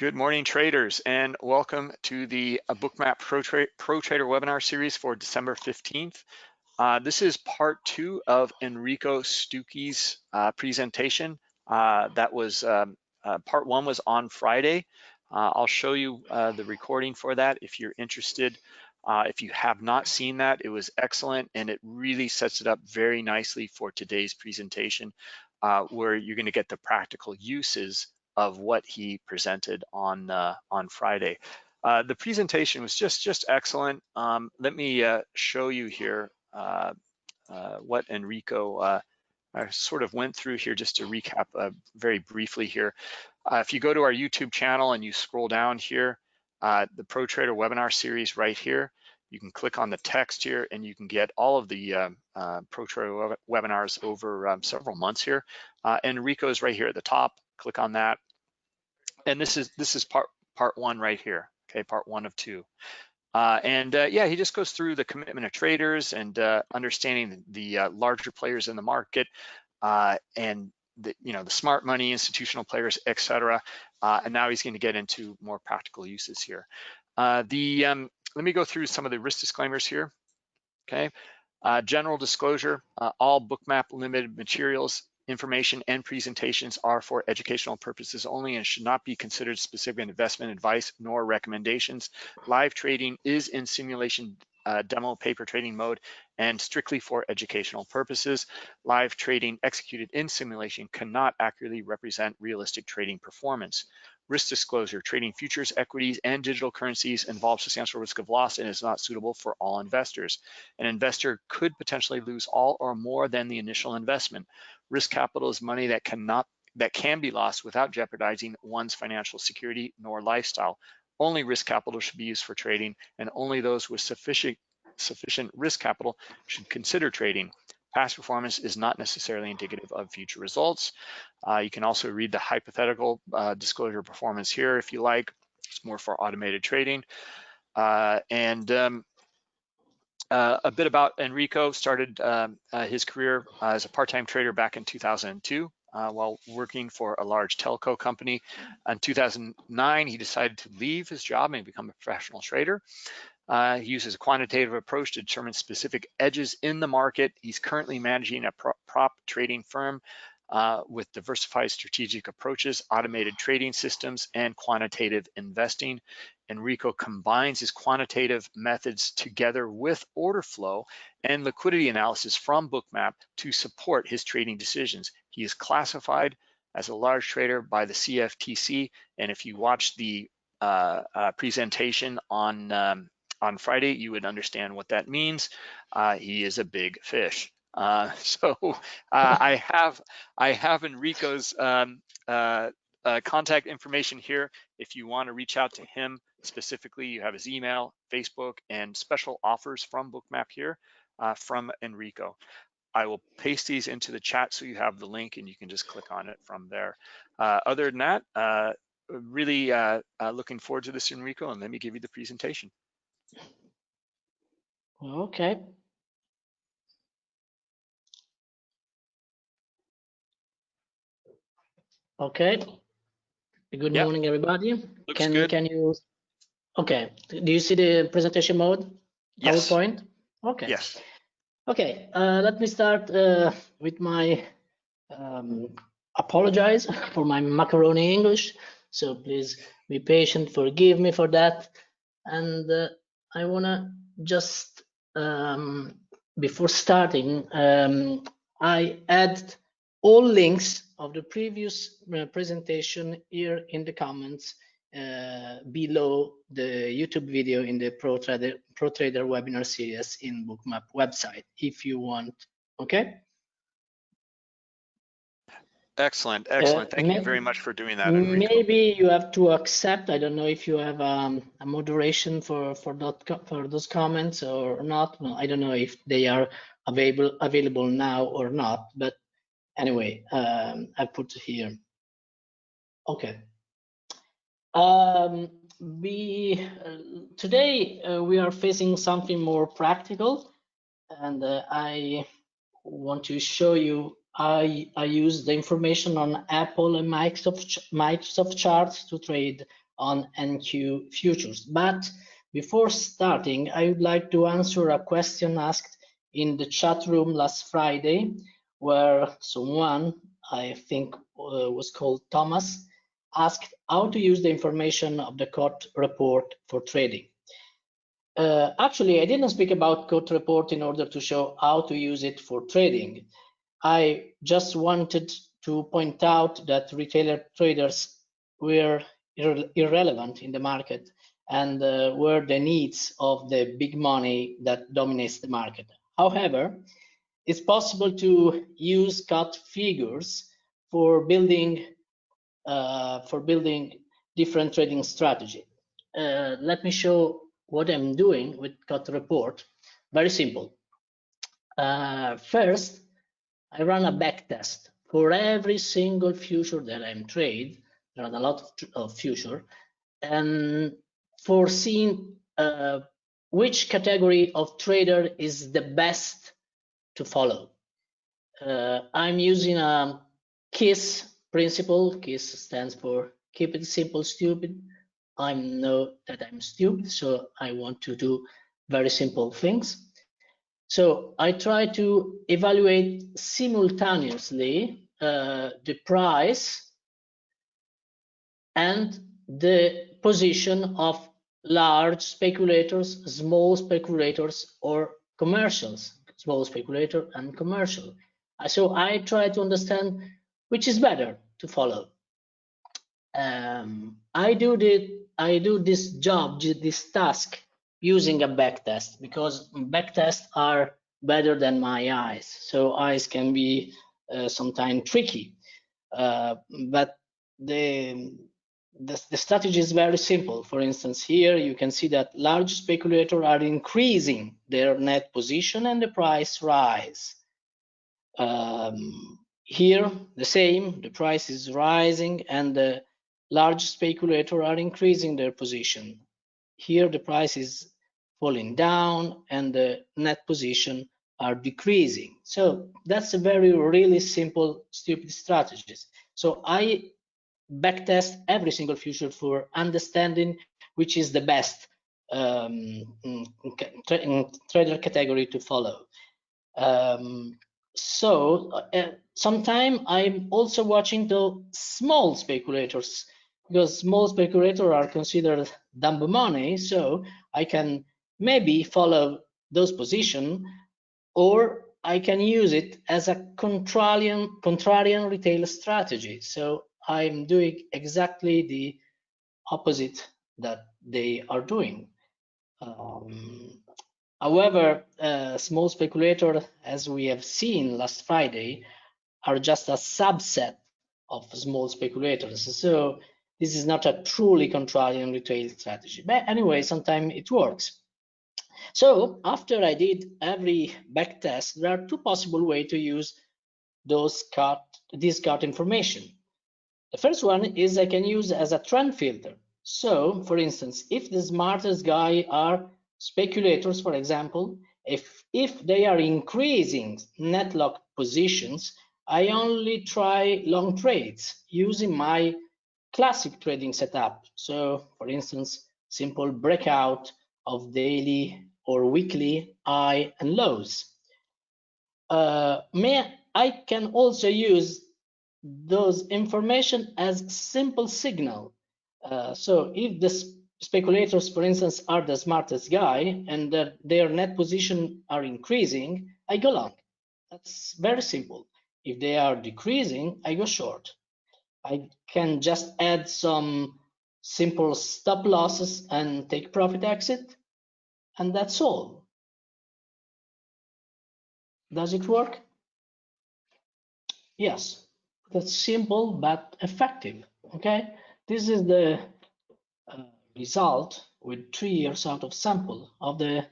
Good morning, traders, and welcome to the uh, Bookmap Pro, Tra Pro Trader webinar series for December 15th. Uh, this is part two of Enrico Stucchi's uh, presentation. Uh, that was, um, uh, part one was on Friday. Uh, I'll show you the recording for that if you're interested. if you have not seen that, it was excellent and it really sets it up very nicely for today's presentation where you're gonna get the practical uses of what he presented on uh, on Friday. Uh, the presentation was just just excellent. Um, let me uh, show you here uh, uh, what Enrico uh, sort of went through here just to recap very briefly here. if you go to our YouTube channel and you scroll down here, the Pro Trader webinar series right here, you can click on the text here and you can get all of the uh, uh, Pro Trader webinars over um, several months here. Uh, is right here at the top. Click on that and this is this is part part one right here. Okay, part one of two. Uh, and uh, yeah, he just goes through the commitment of traders and uh, understanding the, uh, larger players in the market uh, and the you know the smart money institutional players, etc. Uh, and now he's going to get into more practical uses here. the um, let me go through some of the risk disclaimers here. Okay, general disclosure: all Bookmap limited materials information and presentations are for educational purposes only and should not be considered specific investment advice nor recommendations. Live trading is in simulation uh, demo paper trading mode and strictly for educational purposes. Live trading executed in simulation cannot accurately represent realistic trading performance. Risk disclosure, trading futures, equities, and digital currencies involves substantial risk of loss and is not suitable for all investors. An investor could potentially lose all or more than the initial investment. Risk capital is money that cannot that can be lost without jeopardizing one's financial security nor lifestyle. Only risk capital should be used for trading and only those with sufficient sufficient risk capital should consider trading. Past performance is not necessarily indicative of future results. Uh, you can also read the hypothetical uh, disclosure performance here if you like. It's more for automated trading. Uh, and um, uh, a bit about Enrico, started um, uh, his career as a part-time trader back in 2002. Uh, while working for a large telco company. In 2009, he decided to leave his job and become a professional trader. Uh, he uses a quantitative approach to determine specific edges in the market. He's currently managing a prop trading firm uh, with diversified strategic approaches, automated trading systems, and quantitative investing. Enrico combines his quantitative methods together with order flow and liquidity analysis from Bookmap to support his trading decisions. He is classified as a large trader by the CFTC, and if you watch the uh, uh, presentation on um, on Friday, you would understand what that means. Uh, he is a big fish. Uh, so uh, I have I have Enrico's um, uh, uh, contact information here. If you want to reach out to him specifically, you have his email, Facebook, and special offers from Bookmap here uh, from Enrico. I will paste these into the chat so you have the link and you can just click on it from there. other than that, really looking forward to this, Enrico, and let me give you the presentation. Okay. Okay. Good yep. morning, everybody. Looks can good. can you? Okay. Do you see the presentation mode? Yes. PowerPoint. Okay. Yes. Okay. Uh, let me start uh, with my um, apologize for my macaroni English. So please be patient. Forgive me for that. And uh, I wanna just um, before starting, um, I add all links of the previous uh, presentation here in the comments uh, below the YouTube video in the Pro Trader, Pro Trader webinar series in Bookmap website if you want, okay? Excellent, excellent. Uh, Thank you very much for doing that. Enrico. Maybe you have to accept. I don't know if you have um, a moderation for for that for those comments or not. Well, I don't know if they are available available now or not. But anyway, um, I put here. Okay. Um, we uh, today uh, we are facing something more practical, and uh, I want to show you I, I use the information on Apple and Microsoft, Microsoft charts to trade on NQ futures. But before starting, I would like to answer a question asked in the chat room last Friday, where someone, I think uh, was called Thomas, asked how to use the information of the COT report for trading. Uh, actually, I didn't speak about COT report in order to show how to use it for trading. I just wanted to point out that retailer traders were ir irrelevant in the market and uh, were the needs of the big money that dominates the market. However, it's possible to use COT figures for building uh, for building different trading strategy. Uh, let me show what I'm doing with COT report. Very simple. Uh, first, I run a back test for every single future that I'm trade. There are a lot of, of future, and for seeing uh, which category of trader is the best to follow. Uh, I'm using a KISS principle. KISS stands for keep it simple, stupid. I know that I'm stupid, so I want to do very simple things. So I try to evaluate simultaneously uh, the price and the position of large speculators, small speculators, or commercials, small speculator and commercial. So I try to understand which is better to follow. Um, I do the I do this job, this task using a backtest because backtests are better than my eyes. So eyes can be uh, sometimes tricky, uh, but the the, the strategy is very simple. For instance, here you can see that large speculators are increasing their net position and the price rise. Um, here, the same, the price is rising and the large speculators are increasing their position. Here, the price is falling down and the net position are decreasing. So that's a very really simple, stupid strategies. So I backtest every single future for understanding which is the best um, tra trader category to follow. Um, so uh, sometime I'm also watching the small speculators because small speculators are considered dumb money. So I can maybe follow those position or I can use it as a contrarian, contrarian retail strategy. So I'm doing exactly the opposite that they are doing. Um, however, uh, small speculators, as we have seen last Friday, are just a subset of small speculators. So this is not a truly contrarian retail strategy. But anyway, sometimes it works. So after I did every back test, there are two possible ways to use those COT, this COT information. The first one is I can use as a trend filter. So, for instance, if the smartest guy are speculators, for example, if, if they are increasing net lock positions, I only try long trades using my classic trading setup. So, for instance, simple breakout of daily or weekly high and lows. Uh, may, I can also use those information as simple signal. Uh, so if the speculators, for instance, are the smartest guy and that their net position are increasing, I go long. That's very simple. If they are decreasing, I go short. I can just add some simple stop losses and take profit exit, and that's all. Does it work? Yes that's simple but effective. Okay, this is the uh, result with three years out of sample of the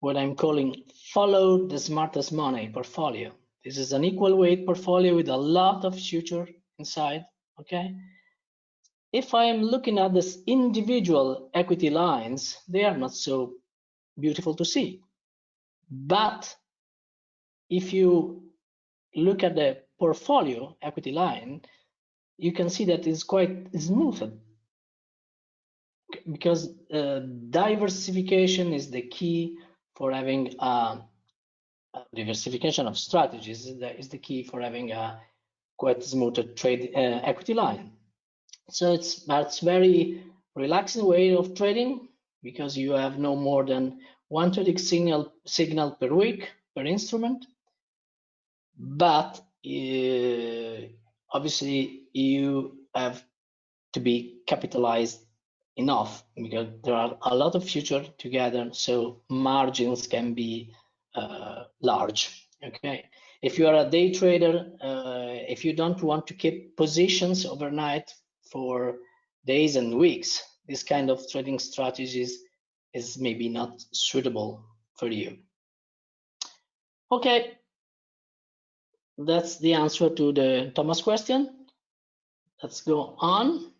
what I'm calling follow the smartest money portfolio. This is an equal weight portfolio with a lot of future inside. Okay. If I am looking at this individual equity lines, they are not so beautiful to see. But if you look at the portfolio equity line, you can see that it's quite smooth. because uh, diversification is the key for having a diversification of strategies the, is the key for having a quite smooth trade uh, equity line. So it's that's very relaxing way of trading because you have no more than one trading signal signal per week per instrument. But uh, obviously you have to be capitalized enough because there are a lot of future together so margins can be uh, large okay if you are a day trader uh, if you don't want to keep positions overnight for days and weeks this kind of trading strategies is maybe not suitable for you. Okay. That's the answer to the thomas question. Let's go on.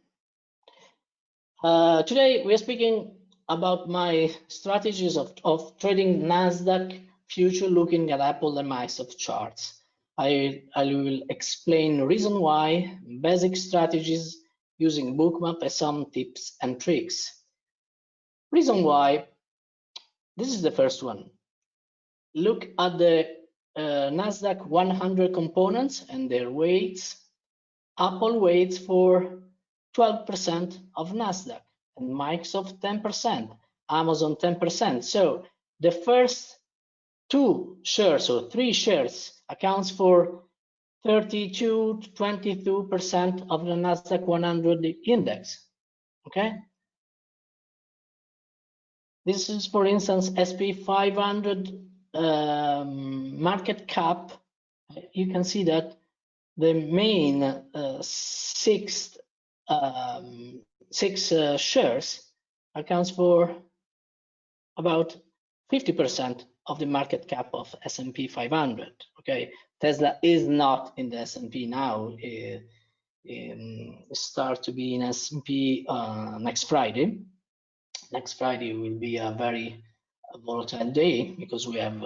Uh, today we are speaking about my strategies of, of trading Nasdaq future looking at Apple and Microsoft charts. I, I will explain the reason why, basic strategies using bookmap as some tips and tricks. Reason why, this is the first one. Look at the uh, Nasdaq 100 components and their weights. Apple weights for 12% of Nasdaq and Microsoft 10%, Amazon 10%. So the first two shares or three shares accounts for 32 to 22% of the Nasdaq 100 index. Okay. This is, for instance, SP 500 um, market cap. You can see that the main uh, sixth um, six uh, shares accounts for about 50% of the market cap of S&P 500. Okay, Tesla is not in the S&P now. It, it start to be in S&P uh, next Friday. Next Friday will be a very volatile day because we have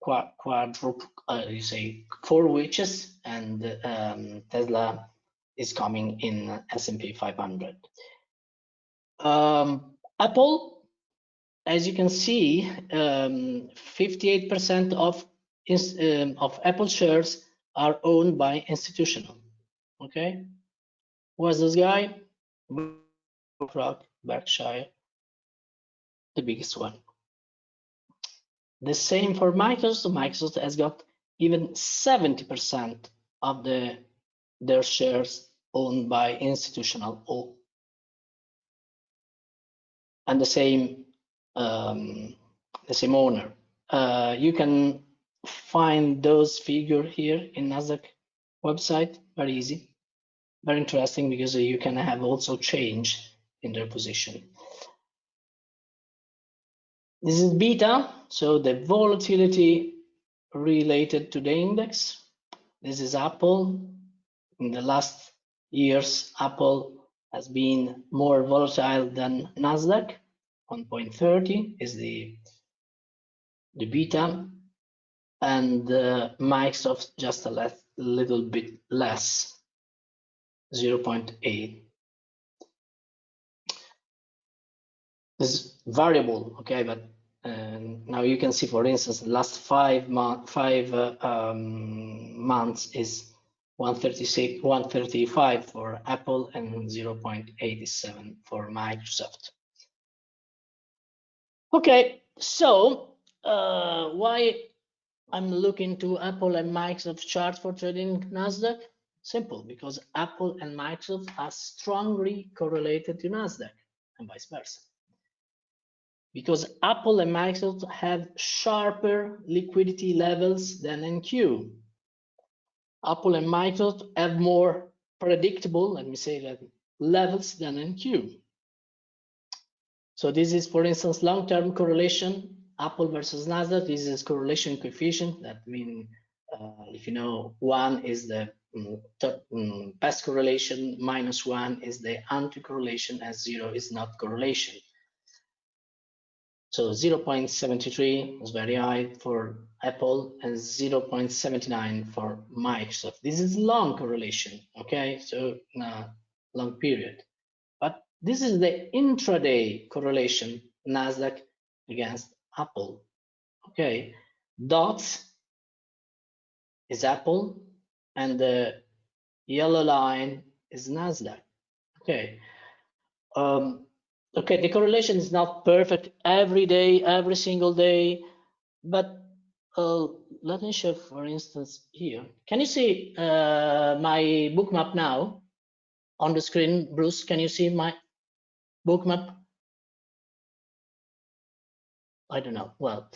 quadruple, uh, you say four witches, and um, Tesla is coming in S&P 500. Um, Apple, as you can see, 58% um, of um, of Apple shares are owned by institutional. Okay, was this guy? BlackRock, Berkshire, the biggest one. The same for Microsoft. Microsoft has got even 70% of the their shares owned by institutional or and the same um, the same owner. Uh, you can find those figure here in Nasdaq website. Very easy, very interesting because you can have also change in their position. This is beta, so the volatility related to the index. This is Apple. In the last years, Apple has been more volatile than Nasdaq. 1.30 is the the beta, and uh, Microsoft just a le little bit less, 0.8. This is variable, okay, but uh, now you can see, for instance, the last five, five uh, um, months is 136, 135 for Apple and 0.87 for Microsoft. Okay, so uh, why I'm looking to Apple and Microsoft charts for trading Nasdaq? Simple, because Apple and Microsoft are strongly correlated to Nasdaq and vice versa. Because Apple and Microsoft have sharper liquidity levels than NQ. Apple and Microsoft have more predictable, let me say that, levels than NQ. So this is, for instance, long-term correlation, Apple versus Nasdaq. This is correlation coefficient. That means uh, if you know one is the um, um, best correlation, minus one is the anti-correlation, as zero is not correlation. So 0.73 was very high for Apple and 0.79 for Microsoft. This is long correlation, okay? So uh, long period. But this is the intraday correlation Nasdaq against Apple. Okay, dots is Apple, and the yellow line is Nasdaq. Okay. Um, okay, the correlation is not perfect every day, every single day, but uh, let me show, for instance, here. Can you see uh, my bookmap now on the screen? Bruce, can you see my bookmap? I don't know. Well,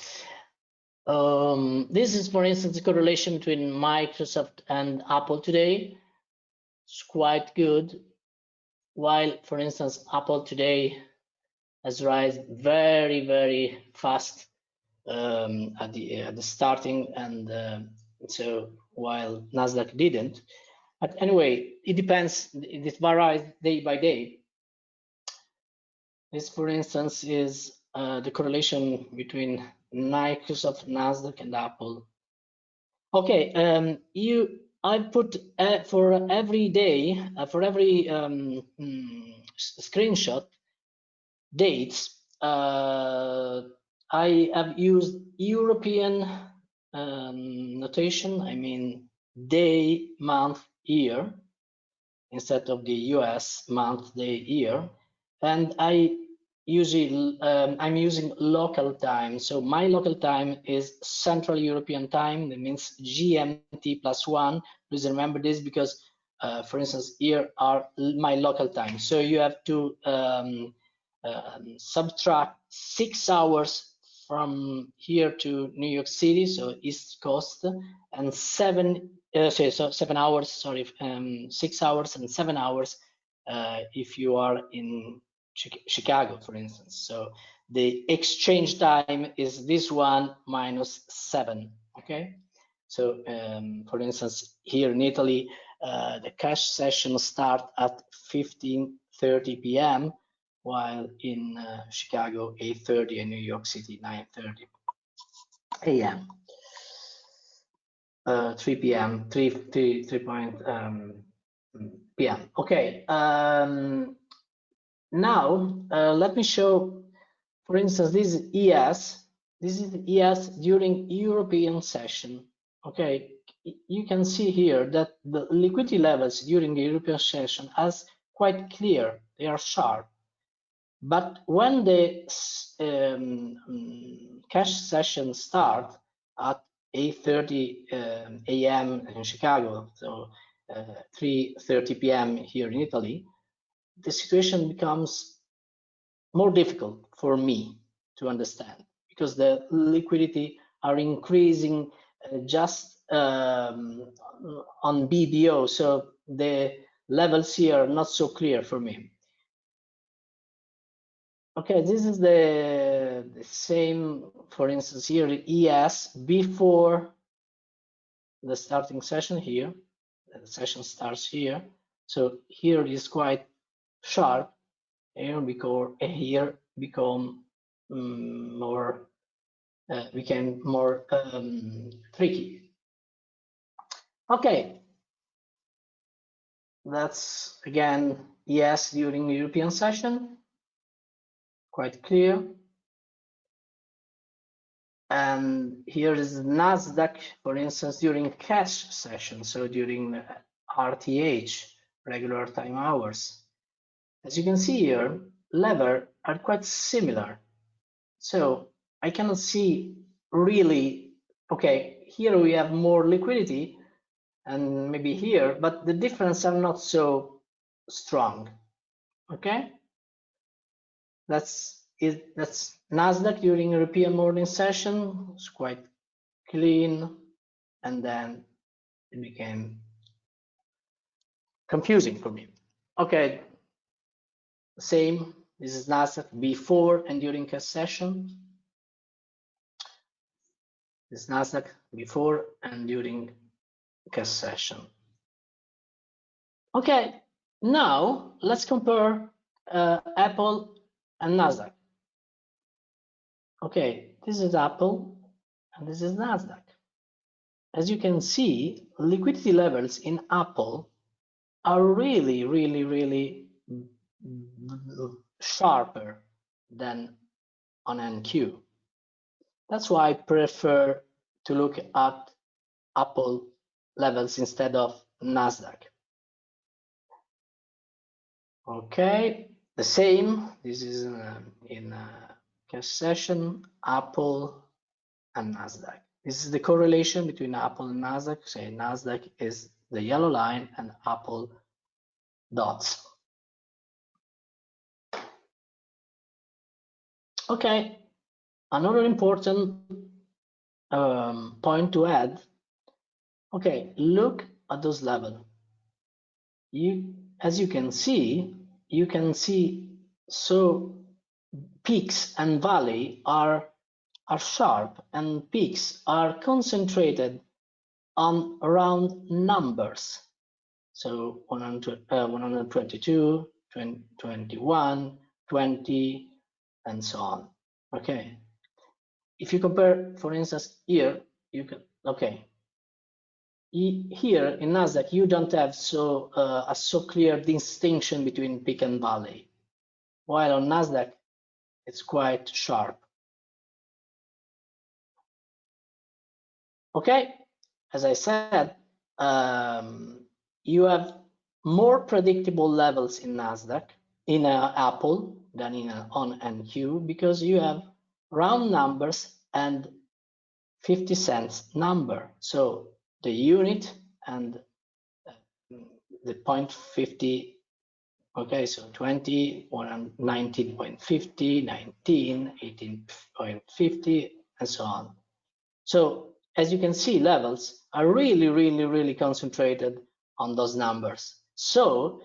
um, this is, for instance, the correlation between Microsoft and Apple today. It's quite good. While, for instance, Apple today has risen very, very fast um, at the at the starting, and uh, so while Nasdaq didn't. But anyway, it depends. It varies day by day. This, for instance, is uh, the correlation between Microsoft, Nasdaq, and Apple. Okay, um, you I put uh, for every day, uh, for every um, mm, screenshot, dates. Uh, I have used European um, notation. I mean day, month, year, instead of the US month, day, year, and I usually um, I'm using local time. So my local time is Central European time. That means GMT plus one. Please remember this because, uh, for instance, here are my local time. So you have to um, um, subtract six hours from here to New York City, so East Coast, and seven, uh, sorry, so seven hours, sorry, um, six hours and seven hours uh, if you are in Chicago, for instance. So the exchange time is this one minus seven, okay? So um, for instance, here in Italy, uh, the cash session start at 15.30 p.m., while in uh, Chicago, 8.30 and New York City, 9.30 a.m. Uh, 3 p.m., 3, 3, 3 point, um, p.m. Okay, um, now, uh, let me show, for instance, this is ES. This is ES during European session. Okay, you can see here that the liquidity levels during the European session as quite clear. They are sharp. But when the um, cash session start at 8.30 um, a.m. in Chicago, so uh, 3.30 p.m. here in Italy, the situation becomes more difficult for me to understand because the liquidity are increasing uh, just um, on BDO. So the levels here are not so clear for me. Okay, this is the, the same, for instance, here ES before the starting session here. The session starts here. So here is quite sharp here become here become um, more uh, became more um, tricky. Okay. That's again ES during European session. Quite clear. And here is Nasdaq for instance during cash session so during RTH regular time hours as you can see here, lever are quite similar. So I cannot see really, okay, here we have more liquidity and maybe here, but the difference are not so strong, okay? That's it, that's Nasdaq during European morning session, it's quite clean, and then it became confusing for me. Okay, same, this is Nasdaq before and during a session. This Nasdaq before and during a session. Okay, now let's compare uh, Apple and Nasdaq. Okay, this is Apple and this is Nasdaq. As you can see, liquidity levels in Apple are really, really, really sharper than on NQ. That's why I prefer to look at Apple levels instead of NASDAQ. Okay, the same. This is um, in a, in a cash session, Apple and NASDAQ. This is the correlation between Apple and NASDAQ. Say NASDAQ is the yellow line and Apple dots. Okay, another important um, point to add. Okay, look at those level. You, as you can see, you can see so peaks and valley are are sharp and peaks are concentrated on around numbers. So 100, uh, 122, 20, 21, 20, and so on. Okay. If you compare, for instance, here, you can, okay. Here in NASDAQ, you don't have so uh, a so clear distinction between peak and valley. While on NASDAQ, it's quite sharp. Okay, as I said, um, you have more predictable levels in NASDAQ, in uh, Apple than in uh, on NQ because you have round numbers and 50 cents number. So the unit and uh, the point 50 okay so 20 19.50 19 18.50 and so on so as you can see levels are really really really concentrated on those numbers so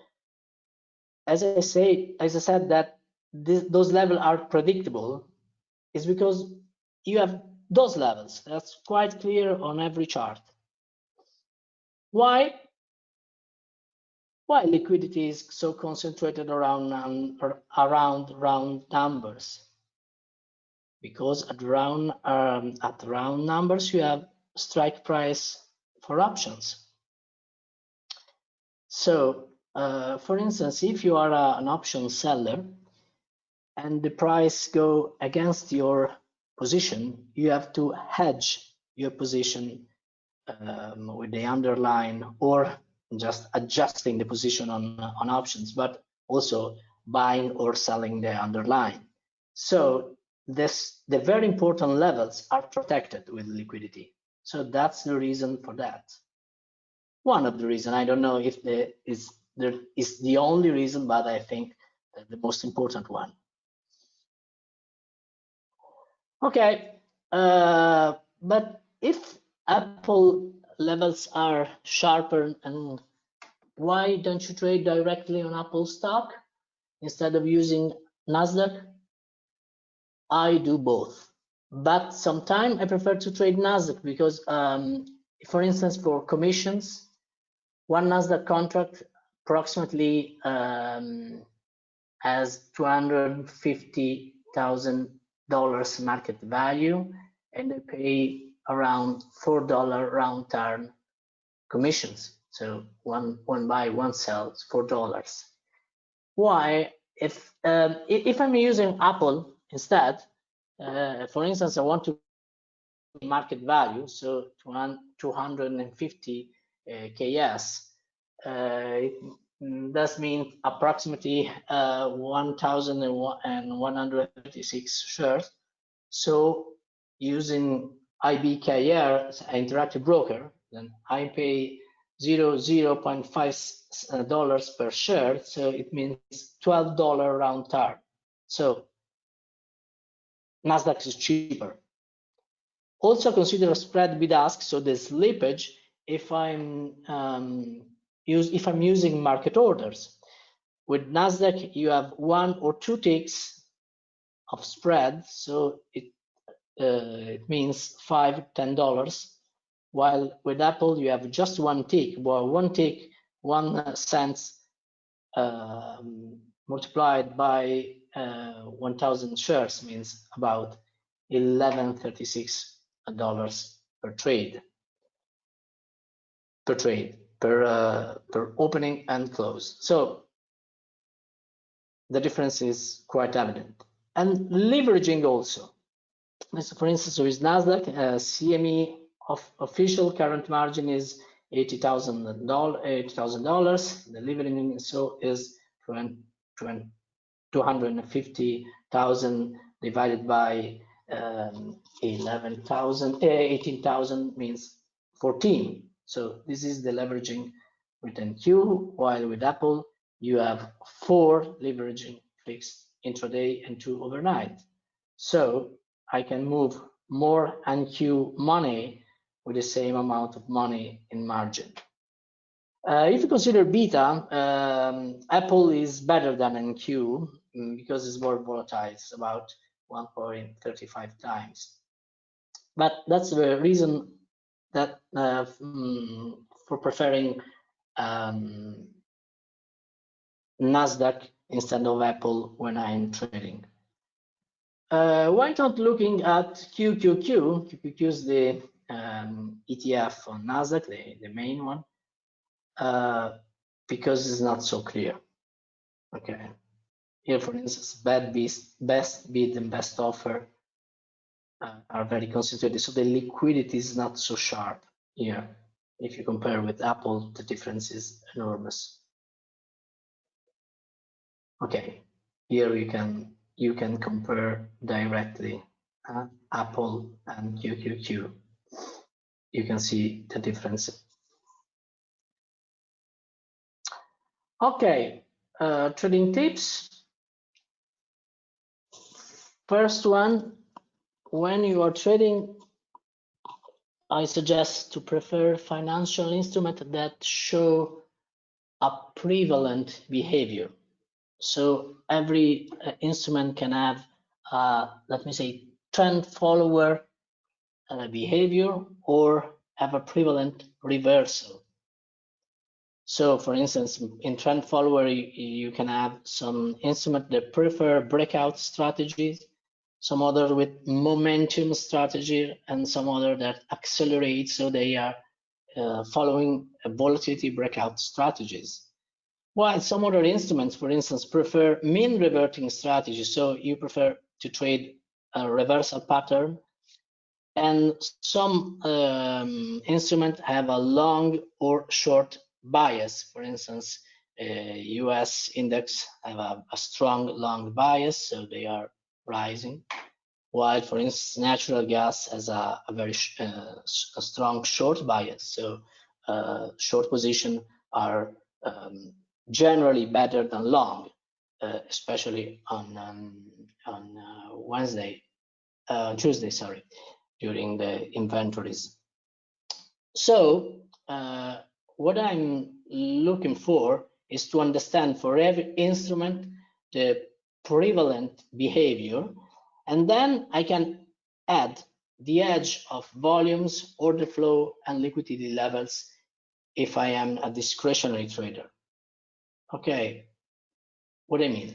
as i say as i said that those levels are predictable is because you have those levels. That's quite clear on every chart. Why? Why liquidity is so concentrated around um, around round numbers? Because at round um, at round numbers you have strike price for options. So uh, for instance if you are a, an option seller and the price go against your position you have to hedge your position um, with the underline or just adjusting the position on, on options, but also buying or selling the underlying. So this the very important levels are protected with liquidity. So that's the reason for that. One of the reason I don't know if there is there is the only reason, but I think the most important one. Okay, uh, but if Apple levels are sharper and why don't you trade directly on Apple stock instead of using Nasdaq? I do both, but sometimes I prefer to trade Nasdaq because, um, for instance, for commissions, one Nasdaq contract approximately um, has $250,000 market value and they pay around four dollar round turn commissions. So one one buy, one sell, four dollars. Why? If um, if I'm using Apple instead, uh, for instance, I want to market value, so 250 uh, KS. Uh, that means approximately uh, 1,136 shares. So using IBKR, interactive broker, then I pay zero zero point five uh, dollars per share, so it means twelve dollar round turn. So Nasdaq is cheaper. Also consider spread bid ask, so the slippage if I'm um, use if I'm using market orders. With Nasdaq, you have one or two ticks of spread, so it uh, it means five, ten dollars. While with Apple, you have just one tick. Well, one tick, one cents um, multiplied by uh, 1,000 shares means about 1136 dollars per trade. Per trade, per uh, per opening and close. So the difference is quite evident. And leveraging also. So for instance, with Nasdaq, uh, CME of official current margin is eighty thousand dollars. Eighty thousand dollars. The leveraging so is two hundred and fifty thousand divided by um, 11,000, eh, 18,000 means 14. So this is the leveraging with NQ, while with Apple, you have four leveraging fixed intraday and two overnight. So I can move more NQ money with the same amount of money in margin. Uh, if you consider beta, um, Apple is better than NQ mm, because it's more volatile. It's about 1.35 times. But that's the reason that uh, mm, for preferring um, Nasdaq instead of Apple when I'm trading. Uh, why not looking at QQQ? QQQ is the um, ETF on Nasdaq, the, the main one, uh, because it's not so clear. Okay. Here, for instance, bad beast, best bid and best offer uh, are very concentrated. So the liquidity is not so sharp here. If you compare with Apple, the difference is enormous. Okay, here you can you can compare directly uh, Apple and QQQ. You can see the difference. Okay, uh, trading tips. First one, when you are trading, I suggest to prefer financial instruments that show a prevalent behavior. So every uh, instrument can have, uh, let me say, trend follower uh, behavior or have a prevalent reversal. So for instance, in trend follower, you, you can have some instrument that prefer breakout strategies some other with momentum strategy, and some other that accelerate. So they are uh, following a volatility breakout strategies. While some other instruments, for instance, prefer mean reverting strategy. So you prefer to trade a reversal pattern. And some um, instruments have a long or short bias. For instance, uh, US index have a, a strong long bias, so they are rising, while, for instance, natural gas has a, a very uh, a strong short bias. So uh, short position are um, generally better than long, uh, especially on um, on uh, Wednesday, uh, Tuesday, sorry, during the inventories. So uh, what I'm looking for is to understand for every instrument the prevalent behavior. And then I can add the edge of volumes, order flow, and liquidity levels if I am a discretionary trader. Okay, what I mean?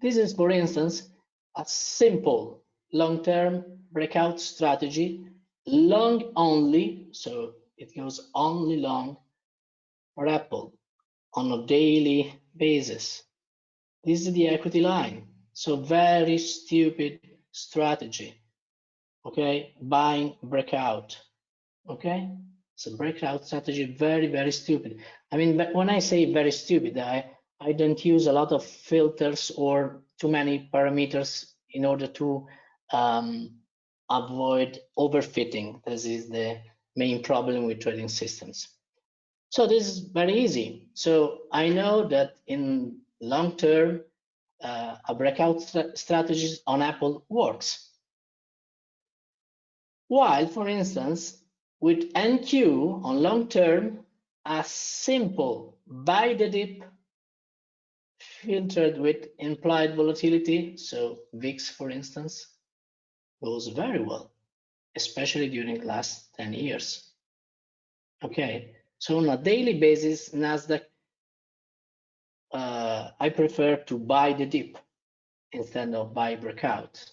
This is, for instance, a simple long-term breakout strategy, long only, so it goes only long for Apple on a daily basis. This is the equity line. So very stupid strategy. Okay, buying breakout. Okay, so breakout strategy, very, very stupid. I mean, when I say very stupid, I, I don't use a lot of filters or too many parameters in order to um, avoid overfitting. This is the main problem with trading systems. So this is very easy. So I know that in long term, uh, a breakout st strategy on Apple works. While, for instance, with NQ on long term, a simple buy the dip filtered with implied volatility, so VIX, for instance, goes very well, especially during last 10 years. Okay, so on a daily basis, NASDAQ I prefer to buy the dip instead of buy breakout.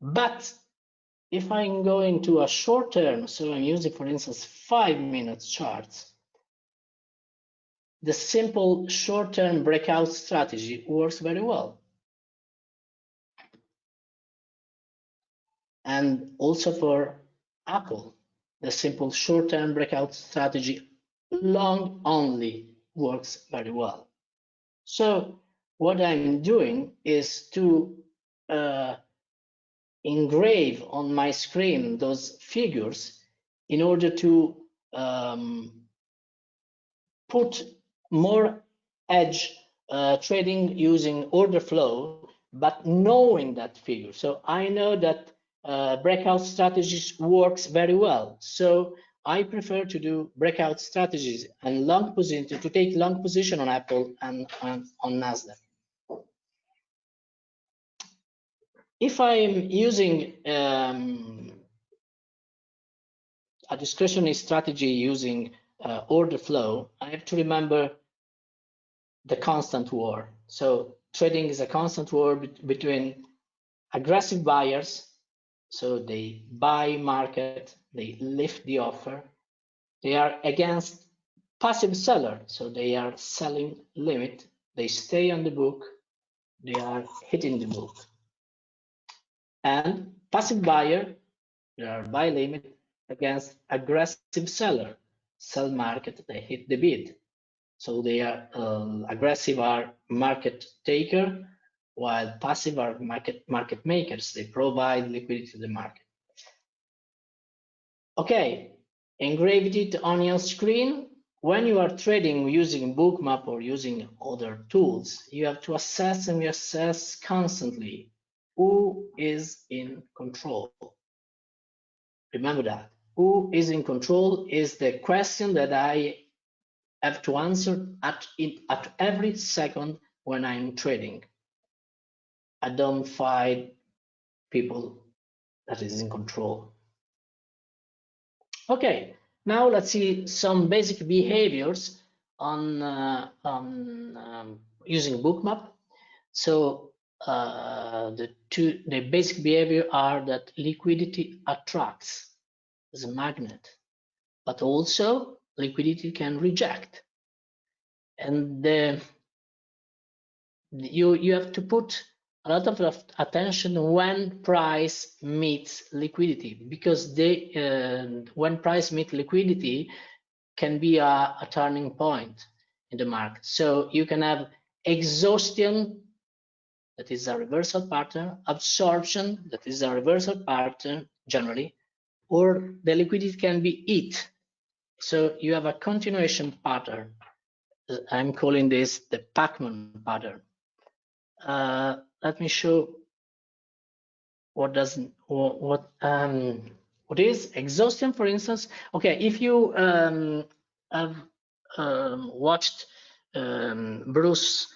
But if I'm going to a short term, so I'm using, for instance, five minutes charts, the simple short-term breakout strategy works very well. And also for Apple, the simple short-term breakout strategy long only works very well. So what I'm doing is to uh, engrave on my screen those figures in order to um, put more edge uh, trading using order flow, but knowing that figure. So I know that uh, breakout strategies works very well. So I prefer to do breakout strategies and long position to take long position on Apple and, and on Nasdaq. If I'm using um, a discretionary strategy using uh, order flow, I have to remember the constant war. So trading is a constant war be between aggressive buyers, so they buy market, they lift the offer. They are against passive seller, so they are selling limit. They stay on the book, they are hitting the book. And passive buyer, they are buy limit against aggressive seller, sell market, they hit the bid. So they are uh, aggressive are market taker, while passive are market market makers. They provide liquidity to the market. Okay, engraved it on your screen. When you are trading using Bookmap or using other tools, you have to assess and assess constantly who is in control. Remember that. Who is in control is the question that I have to answer at, at every second when I'm trading. I don't find people that is in control. Okay, now let's see some basic behaviors on, uh, on um, using bookmap. So uh, the two the basic behavior are that liquidity attracts as a magnet, but also liquidity can reject. And the, you you have to put a lot of attention when price meets liquidity because they uh, when price meet liquidity can be a, a, turning point in the market. So you can have exhaustion that is a reversal pattern absorption that is a reversal pattern generally or the liquidity can be it so you have a continuation pattern. I'm calling this the pacman pattern. Uh, let me show what doesn't what, what um what is exhaustion for instance. Okay if you um have um, watched um, bruce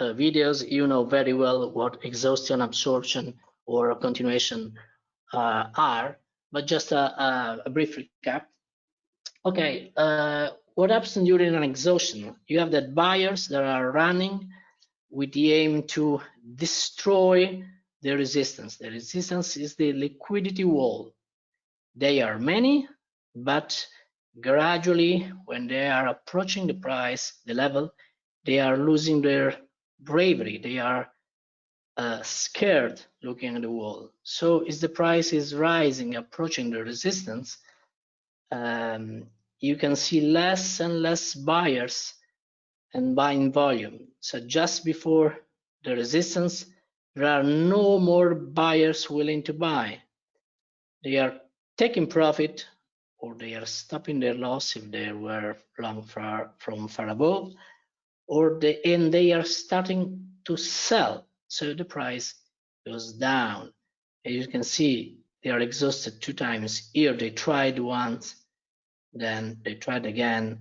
uh, videos you know very well what exhaustion absorption or continuation uh, are. But just a, a, a brief recap. Okay uh, what happens during an exhaustion? You have that buyers that are running with the aim to destroy the resistance. The resistance is the liquidity wall. They are many, but gradually when they are approaching the price, the level, they are losing their bravery. They are uh, scared looking at the wall. So as the price is rising, approaching the resistance, um, you can see less and less buyers and buying volume. So just before the resistance, there are no more buyers willing to buy. They are taking profit or they are stopping their loss if they were long far from far above, or they and they are starting to sell. So the price goes down. As you can see, they are exhausted two times. Here they tried once, then they tried again,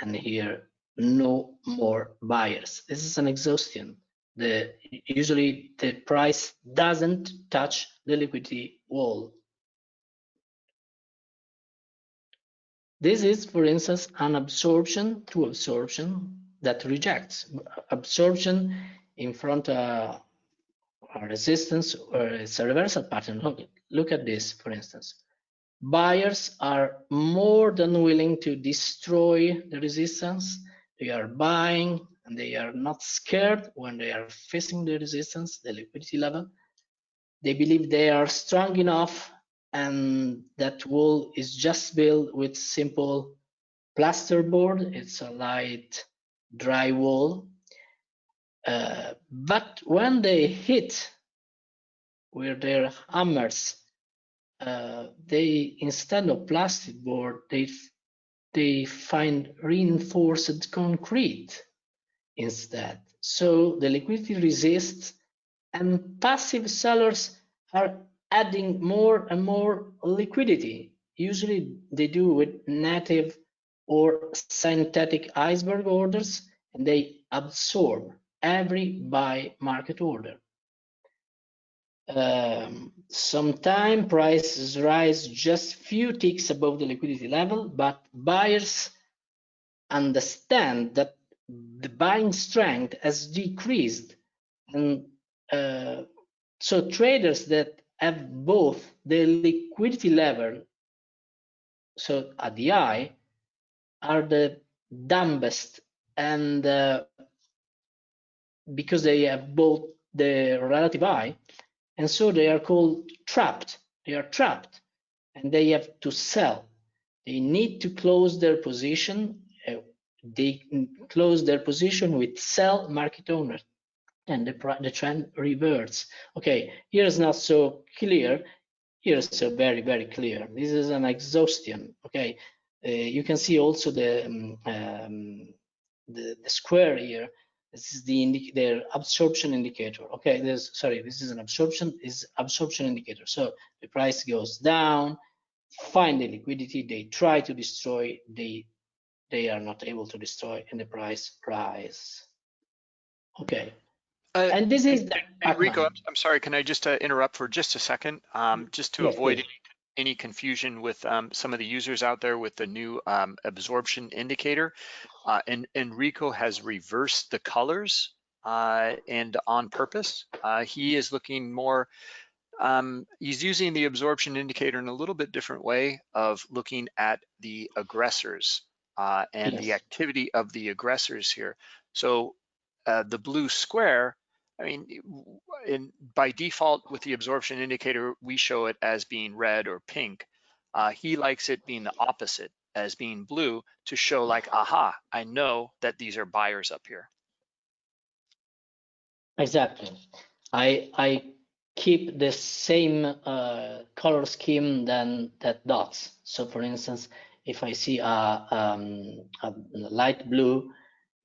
and here no more buyers. This is an exhaustion. The usually the price doesn't touch the liquidity wall. This is, for instance, an absorption to absorption that rejects absorption in front of a resistance or it's a reversal pattern. Look, look at this, for instance. Buyers are more than willing to destroy the resistance they are buying and they are not scared when they are facing the resistance, the liquidity level. They believe they are strong enough and that wall is just built with simple plasterboard. It's a light dry wall. Uh, but when they hit with their hammers, uh, they instead of plastic board, they they find reinforced concrete instead. So the liquidity resists and passive sellers are adding more and more liquidity. Usually they do with native or synthetic iceberg orders and they absorb every buy market order. Um, sometime prices rise just few ticks above the liquidity level, but buyers understand that the buying strength has decreased. And uh, so traders that have both the liquidity level so at the eye are the dumbest. And uh, because they have both the relative eye and so they are called trapped. They are trapped and they have to sell. They need to close their position uh, they close their position with sell market order and the, the trend reverts. Okay here is not so clear. Here is so very very clear. This is an exhaustion okay? Uh, you can see also the, um, um, the the square here this is the their absorption indicator. Okay there's sorry this is an absorption is absorption indicator. So the price goes down. Find the liquidity they try to destroy they they are not able to destroy and the price rise. Okay. Uh, and this is the Enrico, I'm, I'm sorry, can I just uh, interrupt for just a second? Um, just to Yes, avoid please. any, any confusion with um, some of the users out there with the new um, absorption indicator. Uh, and Enrico has reversed the colors uh, and on purpose. Uh, he is looking more, um, he's using the absorption indicator in a little bit different way of looking at the aggressors uh, and the activity of the aggressors here. So uh, the blue square, I mean, in by default with the absorption indicator, we show it as being red or pink. Uh, he likes it being the opposite, as being blue, to show like, aha, I know that these are buyers up here. Exactly. I I keep the same uh, color scheme than that dots. So for instance, if I see a, um, a light blue,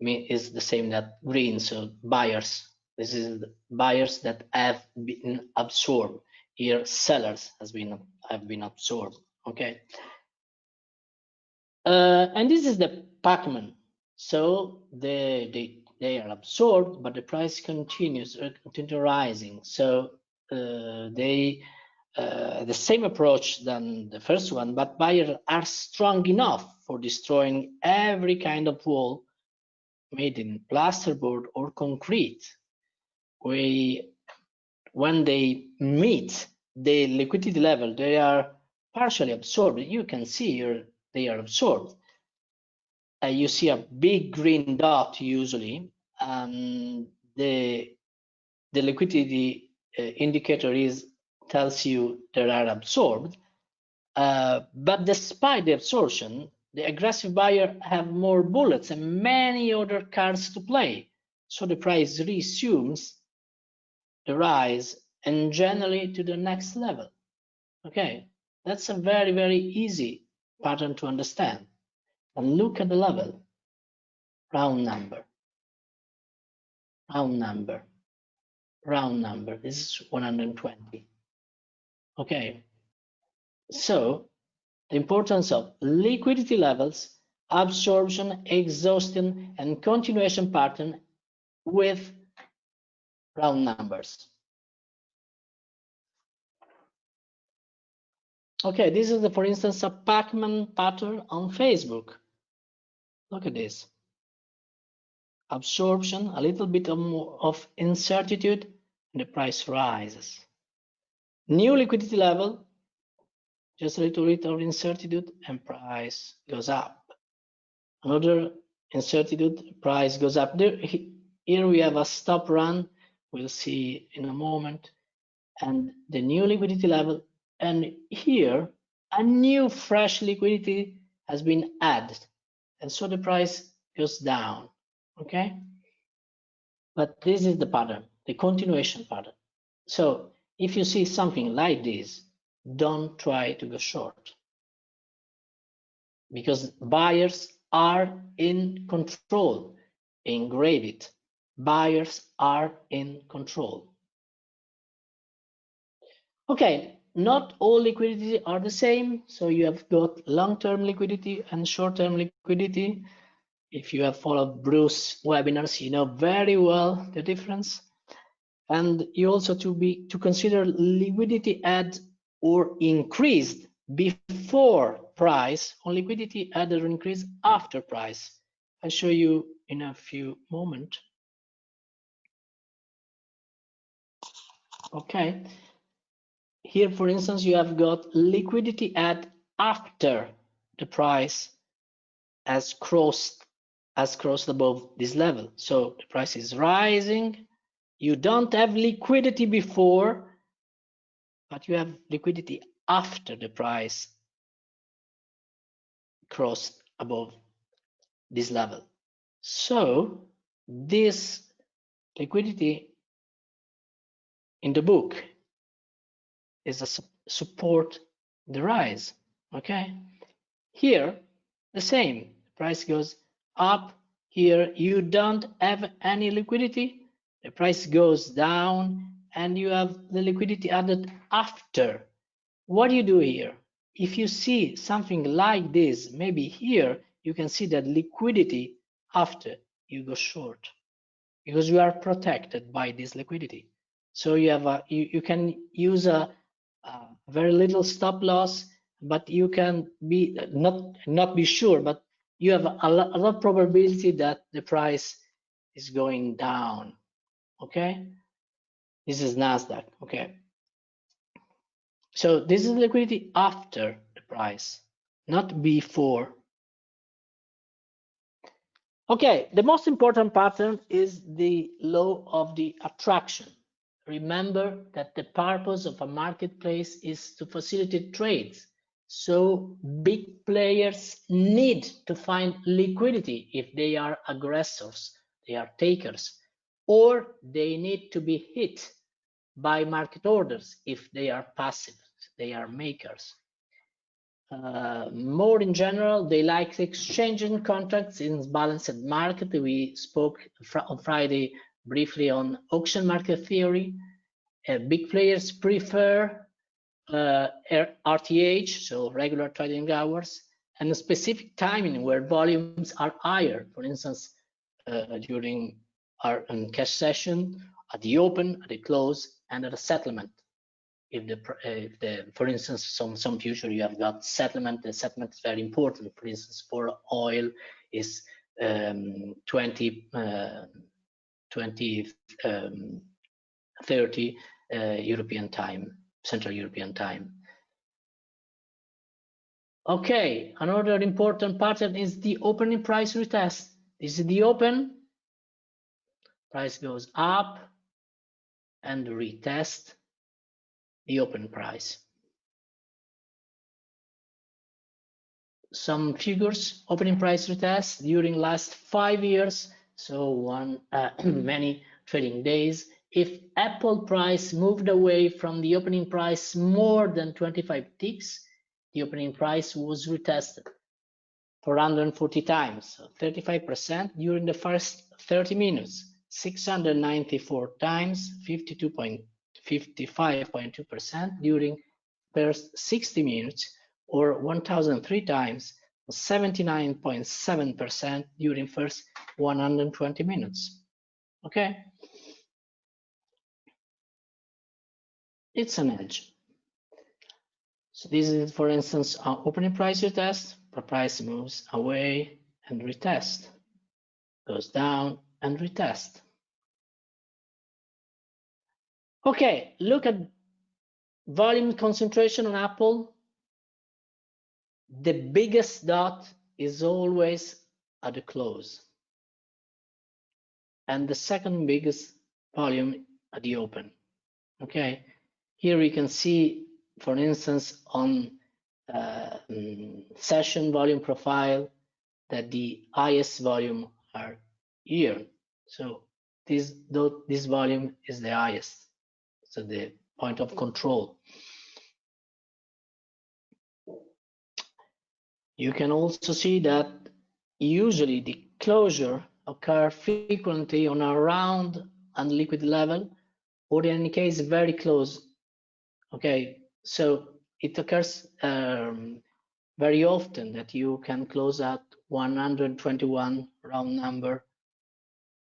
is the same that green. So buyers. This is buyers that have been absorbed. Here, sellers has been have been absorbed. Okay. Uh, and this is the Pacman. So they they they are absorbed, but the price continues uh, continue rising. So uh, they uh, the same approach than the first one, but buyers are strong enough for destroying every kind of wall made in plasterboard or concrete. We when they meet the liquidity level, they are partially absorbed. You can see here they are absorbed. Uh, you see a big green dot usually, and the the liquidity uh, indicator is tells you they are absorbed. Uh, but despite the absorption, the aggressive buyer have more bullets and many other cards to play. So the price resumes the rise and generally to the next level. Okay, that's a very, very easy pattern to understand. And look at the level, round number, round number, round number. This is 120. Okay, so the importance of liquidity levels, absorption, exhaustion, and continuation pattern with round numbers. Okay, this is, the, for instance, a Pacman pattern on Facebook. Look at this. Absorption, a little bit of, of incertitude, and the price rises. New liquidity level, just a little bit of incertitude, and price goes up. Another incertitude, price goes up. There, here we have a stop run. We'll see in a moment. And the new liquidity level. And here, a new fresh liquidity has been added. And so the price goes down, okay? But this is the pattern, the continuation pattern. So if you see something like this, don't try to go short because buyers are in control. Engrave it. Buyers are in control. Okay, not all liquidity are the same. So you have got long-term liquidity and short-term liquidity. If you have followed Bruce webinars, you know very well the difference. And you also to be to consider liquidity add or increased before price on liquidity added or increased after price. I'll show you in a few moments. Okay. Here, for instance, you have got liquidity at after the price has crossed has crossed above this level. So the price is rising. You don't have liquidity before, but you have liquidity after the price crossed above this level. So this liquidity in the book is a su support the rise. Okay, here the same price goes up. Here you don't have any liquidity. The price goes down and you have the liquidity added after. What do you do here? If you see something like this, maybe here you can see that liquidity after you go short because you are protected by this liquidity. So you have a you, you can use a, a very little stop loss, but you can be not not be sure, but you have a lot, a lot probability that the price is going down. Okay, this is Nasdaq. Okay, so this is liquidity after the price, not before. Okay, the most important pattern is the law of the attraction. Remember that the purpose of a marketplace is to facilitate trades. So big players need to find liquidity if they are aggressors, they are takers, or they need to be hit by market orders if they are passive, they are makers. Uh, more in general, they like exchanging contracts in balanced market. We spoke fr on Friday briefly on auction market theory. Uh, big players prefer uh, RTH, so regular trading hours, and a specific timing where volumes are higher. For instance, uh, during our um, cash session, at the open, at the close, and at a settlement. If the, if the, for instance, some some future you have got settlement. The settlement is very important. For instance, for oil is um, 20, uh, 20, um, uh, European time, Central European time. Okay, another important pattern is the opening price retest. This is the open, price goes up, and retest the open price. Some figures, opening price retest during last five years, so one uh, many trading days. If Apple price moved away from the opening price more than 25 ticks, the opening price was retested 440 times, so 35% during the first 30 minutes. 694 times 52.55.2% during first 60 minutes or 1003 times 79.7% during first 120 minutes okay it's an edge so this is for instance our opening price retest price moves away and retest goes down and retest. Okay, look at volume concentration on Apple. The biggest dot is always at the close. And the second biggest volume at the open. Okay, here we can see, for instance, on uh, mm, session volume profile that the highest volume are here. So this, dot this volume is the highest, so the point of control. You can also see that usually the closure occur frequently on a round and liquid level or in any case very close. Okay so it occurs um, very often that you can close at 121 round number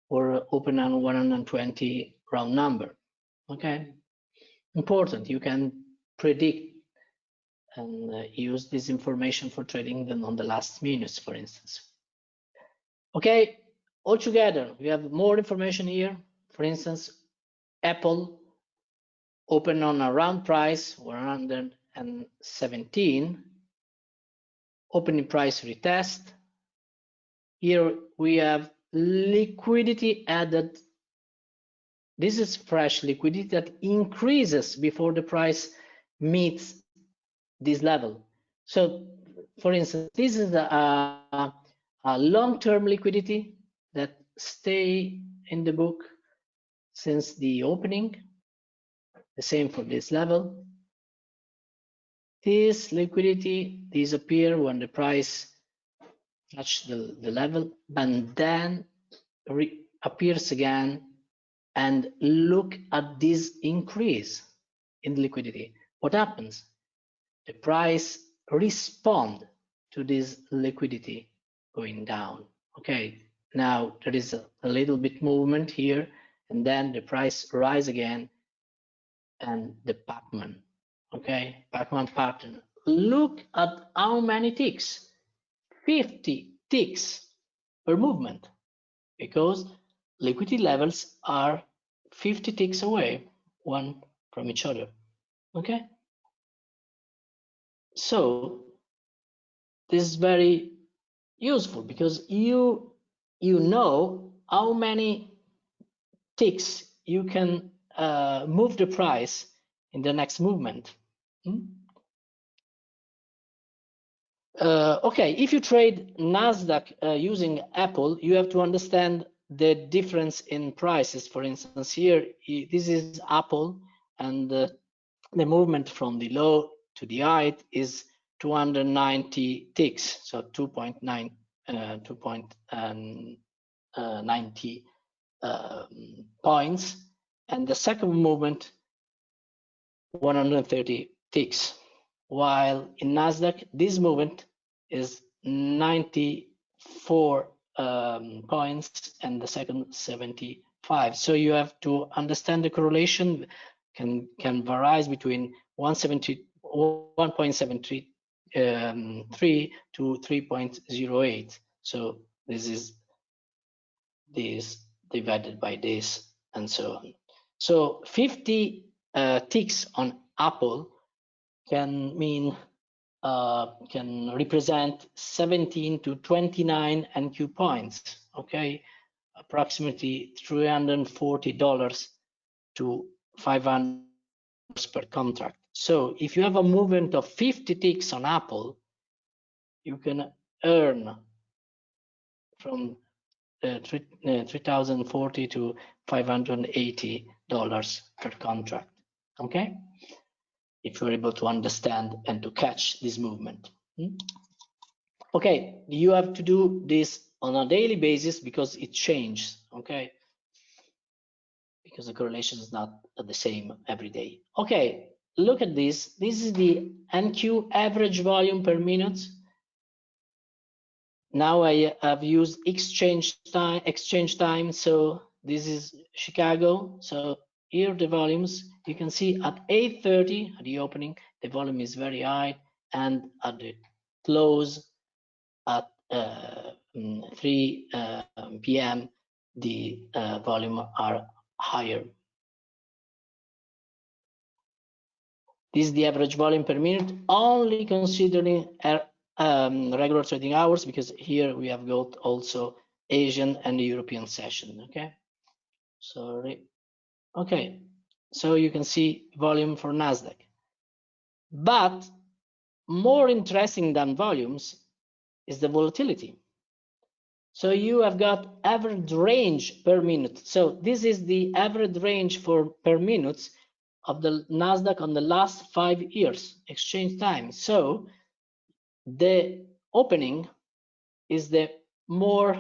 or open on 120 round number. Okay important you can predict and uh, use this information for trading them on the last minutes for instance. Okay altogether we have more information here. For instance apple open on a round price 117 opening price retest. Here we have liquidity added. This is fresh liquidity that increases before the price meets this level so for instance this is a, long-term liquidity that stay in the book since the opening the same for this level. This liquidity disappear when the price touch the, the level and then appears again and look at this increase in liquidity. What happens? The price respond to this liquidity going down. Okay, now there is a, little bit movement here and then the price rise again and the Pacman. Okay, Pacman pattern. Look at how many ticks. 50 ticks per movement because liquidity levels are 50 ticks away one from each other. Okay. So this is very useful because you you know how many ticks you can uh, move the price in the next movement. Hmm? Uh, okay, if you trade Nasdaq uh, using Apple, you have to understand the difference in prices. For instance, here this is Apple, and uh, the movement from the low to the height is 290 ticks, so 2.9 uh, 2.90 um, um, points. And the second movement 130 ticks. While in nasdaq this movement is 94 um, points and the second 75 so you have to understand the correlation can can vary between 170 1.73 um, to 3.08 so this is this divided by this and so on so 50 uh, ticks on Apple can mean uh, can represent 17 to 29 NQ points. Okay, approximately 340 dollars to 500 per contract. So if you have a movement of 50 ticks on Apple, you can earn from uh, 3040 uh, to 580 dollars per contract okay? If you're able to understand and to catch this movement hmm? okay you have to do this on a daily basis because it changes okay? Because the correlation is not the same every day. Okay look at this this is the nq average volume per minute now i have used exchange time exchange time so this is Chicago. So here the volumes, you can see at 8.30 at the opening, the volume is very high and at the close at uh, mm, 3 uh, p.m., the uh, volume are higher. This is the average volume per minute, only considering um, regular trading hours because here we have got also Asian and European session. Okay, sorry. Okay, so you can see volume for Nasdaq, but more interesting than volumes is the volatility. So you have got average range per minute. So this is the average range for per minutes of the Nasdaq on the last five years exchange time. So the opening is the more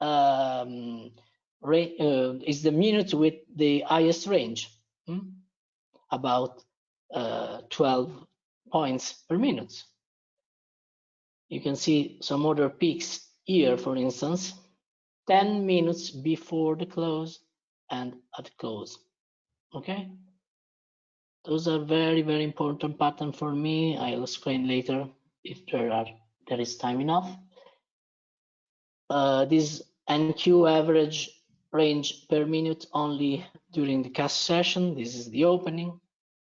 um, uh, is the minute with the highest range, hmm? about uh, 12 points per minute. You can see some other peaks here, for instance, 10 minutes before the close and at close. Okay, those are very, very important pattern for me. I'll explain later if there are there is time enough. Uh, this NQ average range per minute only during the cash session. This is the opening,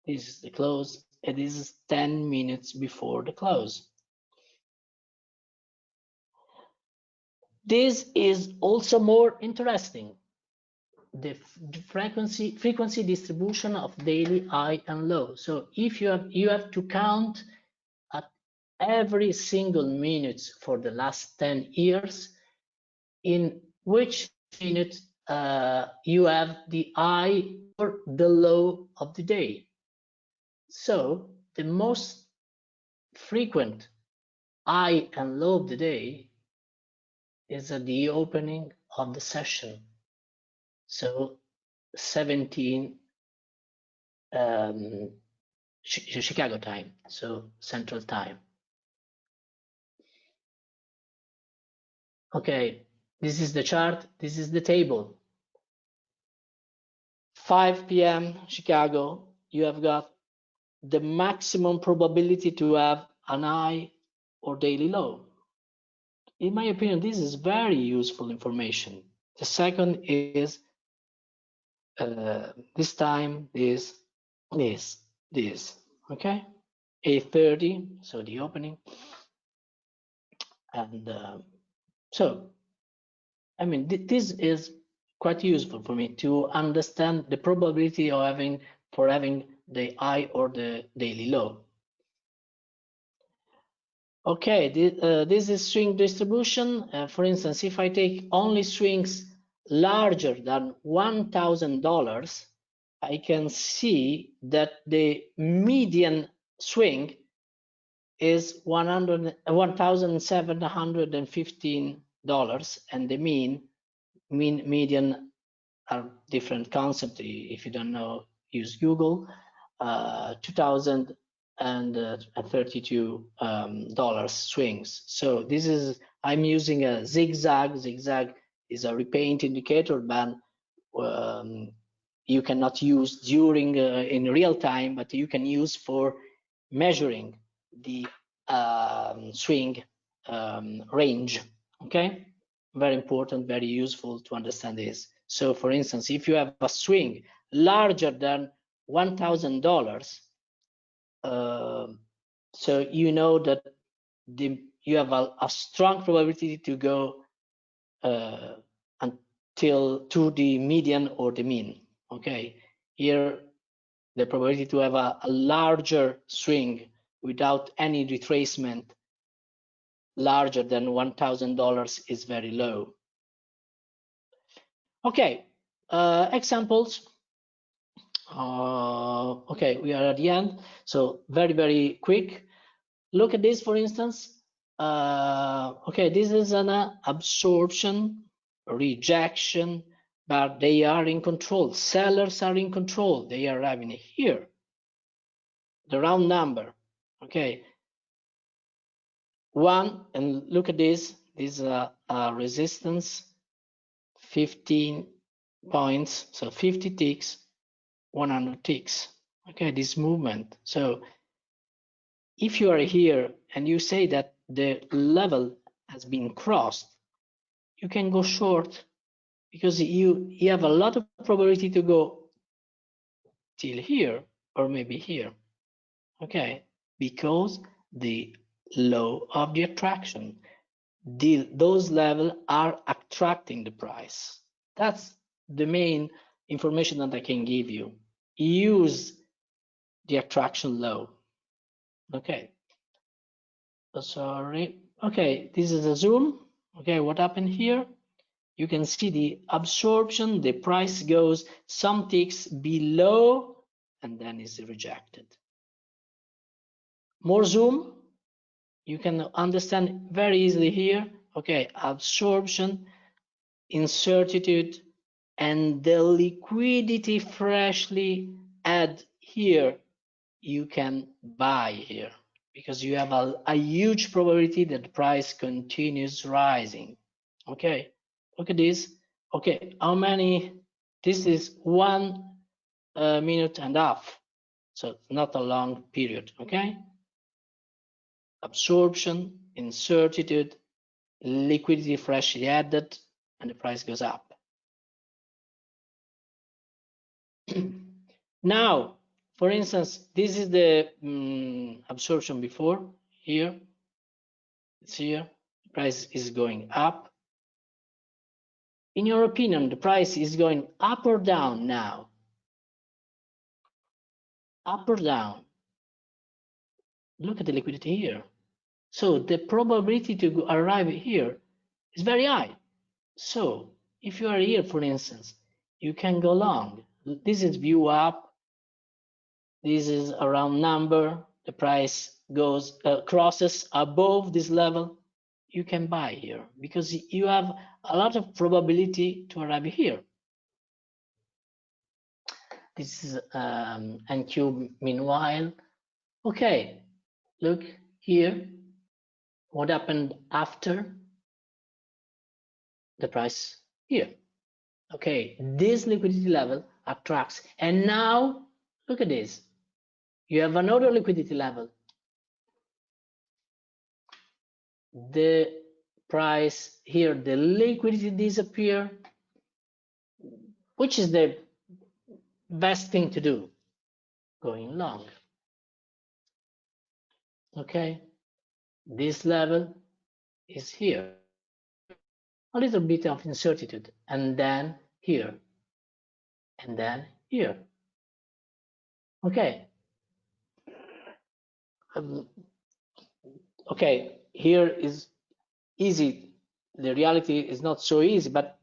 this is the close, and this is 10 minutes before the close. This is also more interesting. The, frequency frequency distribution of daily high and low. So if you have you have to count at every single minute for the last 10 years in which minute uh, you have the high or the low of the day. So the most frequent high and low of the day is at the opening of the session. So 17 um, Chicago time, so Central Time. Okay, this is the chart, this is the table. 5 p.m. Chicago, you have got the maximum probability to have an high or daily low in my opinion, this is very useful information. The second is uh, this time, this, this, this, okay? 8.30, so the opening. And uh, so, I mean, th this is quite useful for me to understand the probability of having, for having the high or the daily low. Okay, this, uh, this is swing distribution. Uh, for instance, if I take only swings larger than $1,000, I can see that the median swing is $1,715 and the mean, mean median are different concept. If you don't know, use Google. Uh, 2000 and uh, 32 um, dollars swings. So this is I'm using a zigzag. Zigzag is a repaint indicator, but um, you cannot use during uh, in real time, but you can use for measuring the um, swing um, range. Okay, very important, very useful to understand this. So, for instance, if you have a swing larger than one thousand dollars um, so you know that the, you have a, a strong probability to go uh, until to the median or the mean. Okay, here the probability to have a, a larger swing without any retracement larger than $1,000 is very low. Okay, uh, examples. Uh, okay, we are at the end. So very, very quick. Look at this, for instance. Uh, okay, this is an uh, absorption, rejection, but they are in control. Sellers are in control. They are having here. The round number. Okay. One, and look at this. This is a, a resistance, 15 points, so 50 ticks 100 ticks. Okay, this movement. So if you are here and you say that the level has been crossed, you can go short because you, you have a lot of probability to go till here or maybe here. Okay, because the law of the attraction. The, those levels are attracting the price. That's the main information that I can give you. Use the attraction law. Okay. Sorry. Okay, this is a zoom. Okay, what happened here? You can see the absorption, the price goes some ticks below and then is rejected. More zoom, you can understand very easily here. Okay, absorption, incertitude, and the liquidity freshly add here, you can buy here because you have a, a huge probability that the price continues rising. Okay, look at this. Okay, how many? This is one uh, minute and a half, so it's not a long period. Okay, absorption, incertitude, liquidity freshly added, and the price goes up. now, for instance, this is the um, absorption before here. It's here. Price is going up. In your opinion, the price is going up or down now? Up or down? Look at the liquidity here. So the probability to arrive here is very high. So if you are here, for instance, you can go long. This is view up. This is a round number. The price goes uh, crosses above this level. You can buy here because you have a lot of probability to arrive here. This is um, NQ meanwhile. Okay, look here what happened after the price here. Okay, this liquidity level attracts. And now look at this. You have another liquidity level. The price here, the liquidity disappear. Which is the best thing to do? Going long. Okay this level is here. A little bit of incertitude, and then here, and then here. Okay. Um, okay, here is easy. The reality is not so easy, but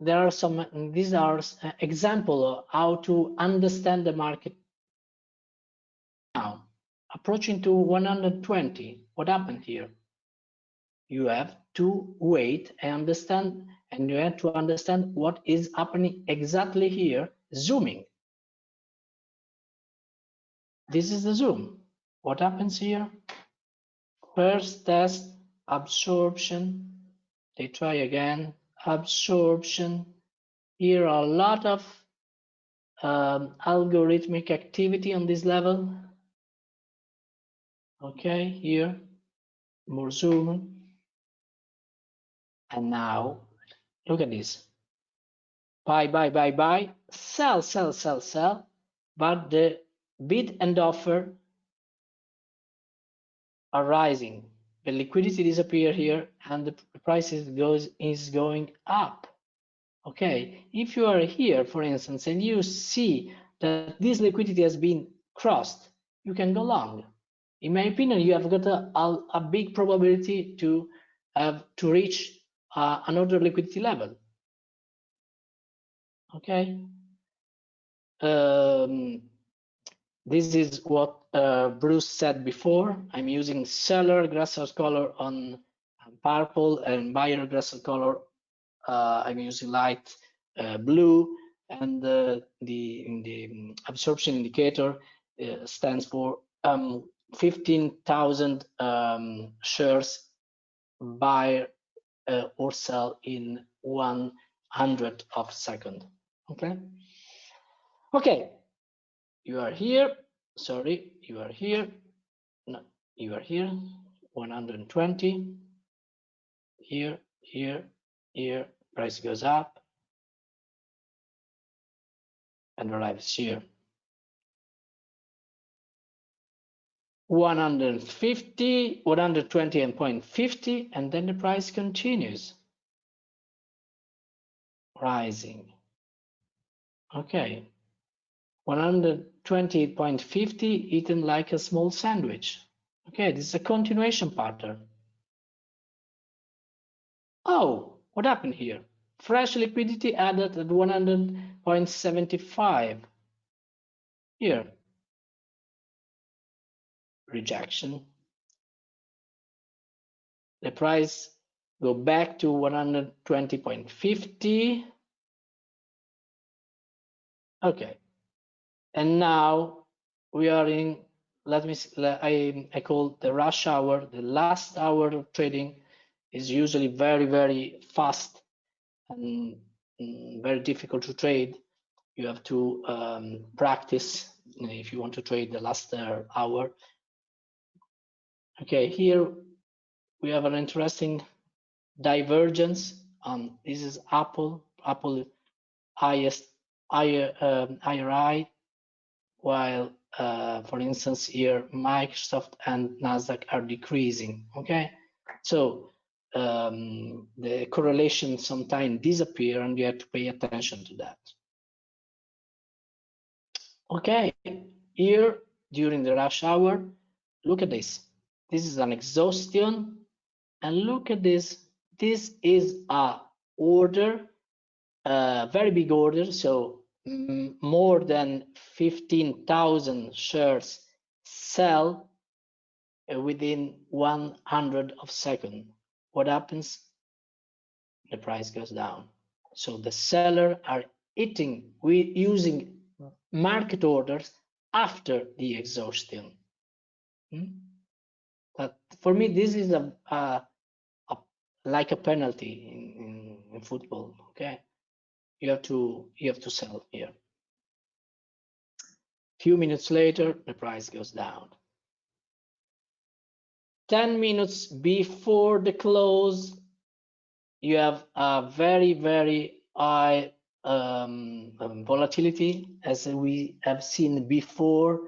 there are some, these are example of how to understand the market now. Approaching to 120, what happened here? You have to wait and understand, and you have to understand what is happening exactly here, zooming. This is the zoom. What happens here? First test, absorption. They try again, absorption. Here are a lot of um, algorithmic activity on this level. Okay, here, more zoom. And now, look at this. Buy, buy, buy, buy, sell, sell, sell, sell. But the bid and offer are rising. The liquidity disappear here and the prices goes is going up. Okay, if you are here, for instance, and you see that this liquidity has been crossed, you can go long in my opinion, you have got a, a, a big probability to have to reach uh, another liquidity level. Okay. Um, this is what uh, Bruce said before. I'm using seller Grasser color on purple and buyer Grasser color. Uh, I'm using light uh, blue and uh, the, the absorption indicator uh, stands for um, 15,000 um, shares buy uh, or sell in one hundred of second. Okay. Okay. You are here. Sorry, you are here. No, you are here. 120. Here, here, here. Price goes up and arrives here. 150, 120.50, and then the price continues rising. Okay, 120.50 eaten like a small sandwich. Okay, this is a continuation pattern. Oh, what happened here? Fresh liquidity added at 100.75. Here, rejection. The price go back to 120.50. Okay, and now we are in, let me, I, I call the rush hour, the last hour of trading is usually very, very fast and mm, very difficult to trade. You have to um, practice if you want to trade the last uh, hour. Okay, here we have an interesting divergence. Um, this is Apple, Apple highest higher um, IRI, while uh, for instance here Microsoft and Nasdaq are decreasing. Okay, so um, the correlation sometimes disappear and you have to pay attention to that. Okay, here during the rush hour, look at this. This is an exhaustion and look at this. This is a order, a very big order. So more than 15,000 shares sell uh, within 100 of second what happens? The price goes down. So the seller are eating, we using market orders after the exhaustion. Hmm? But for me, this is a, a, a like a penalty in, in, in football. Okay, you have to you have to sell here. Few minutes later, the price goes down. 10 minutes before the close, you have a very, very high um, um, volatility as we have seen before.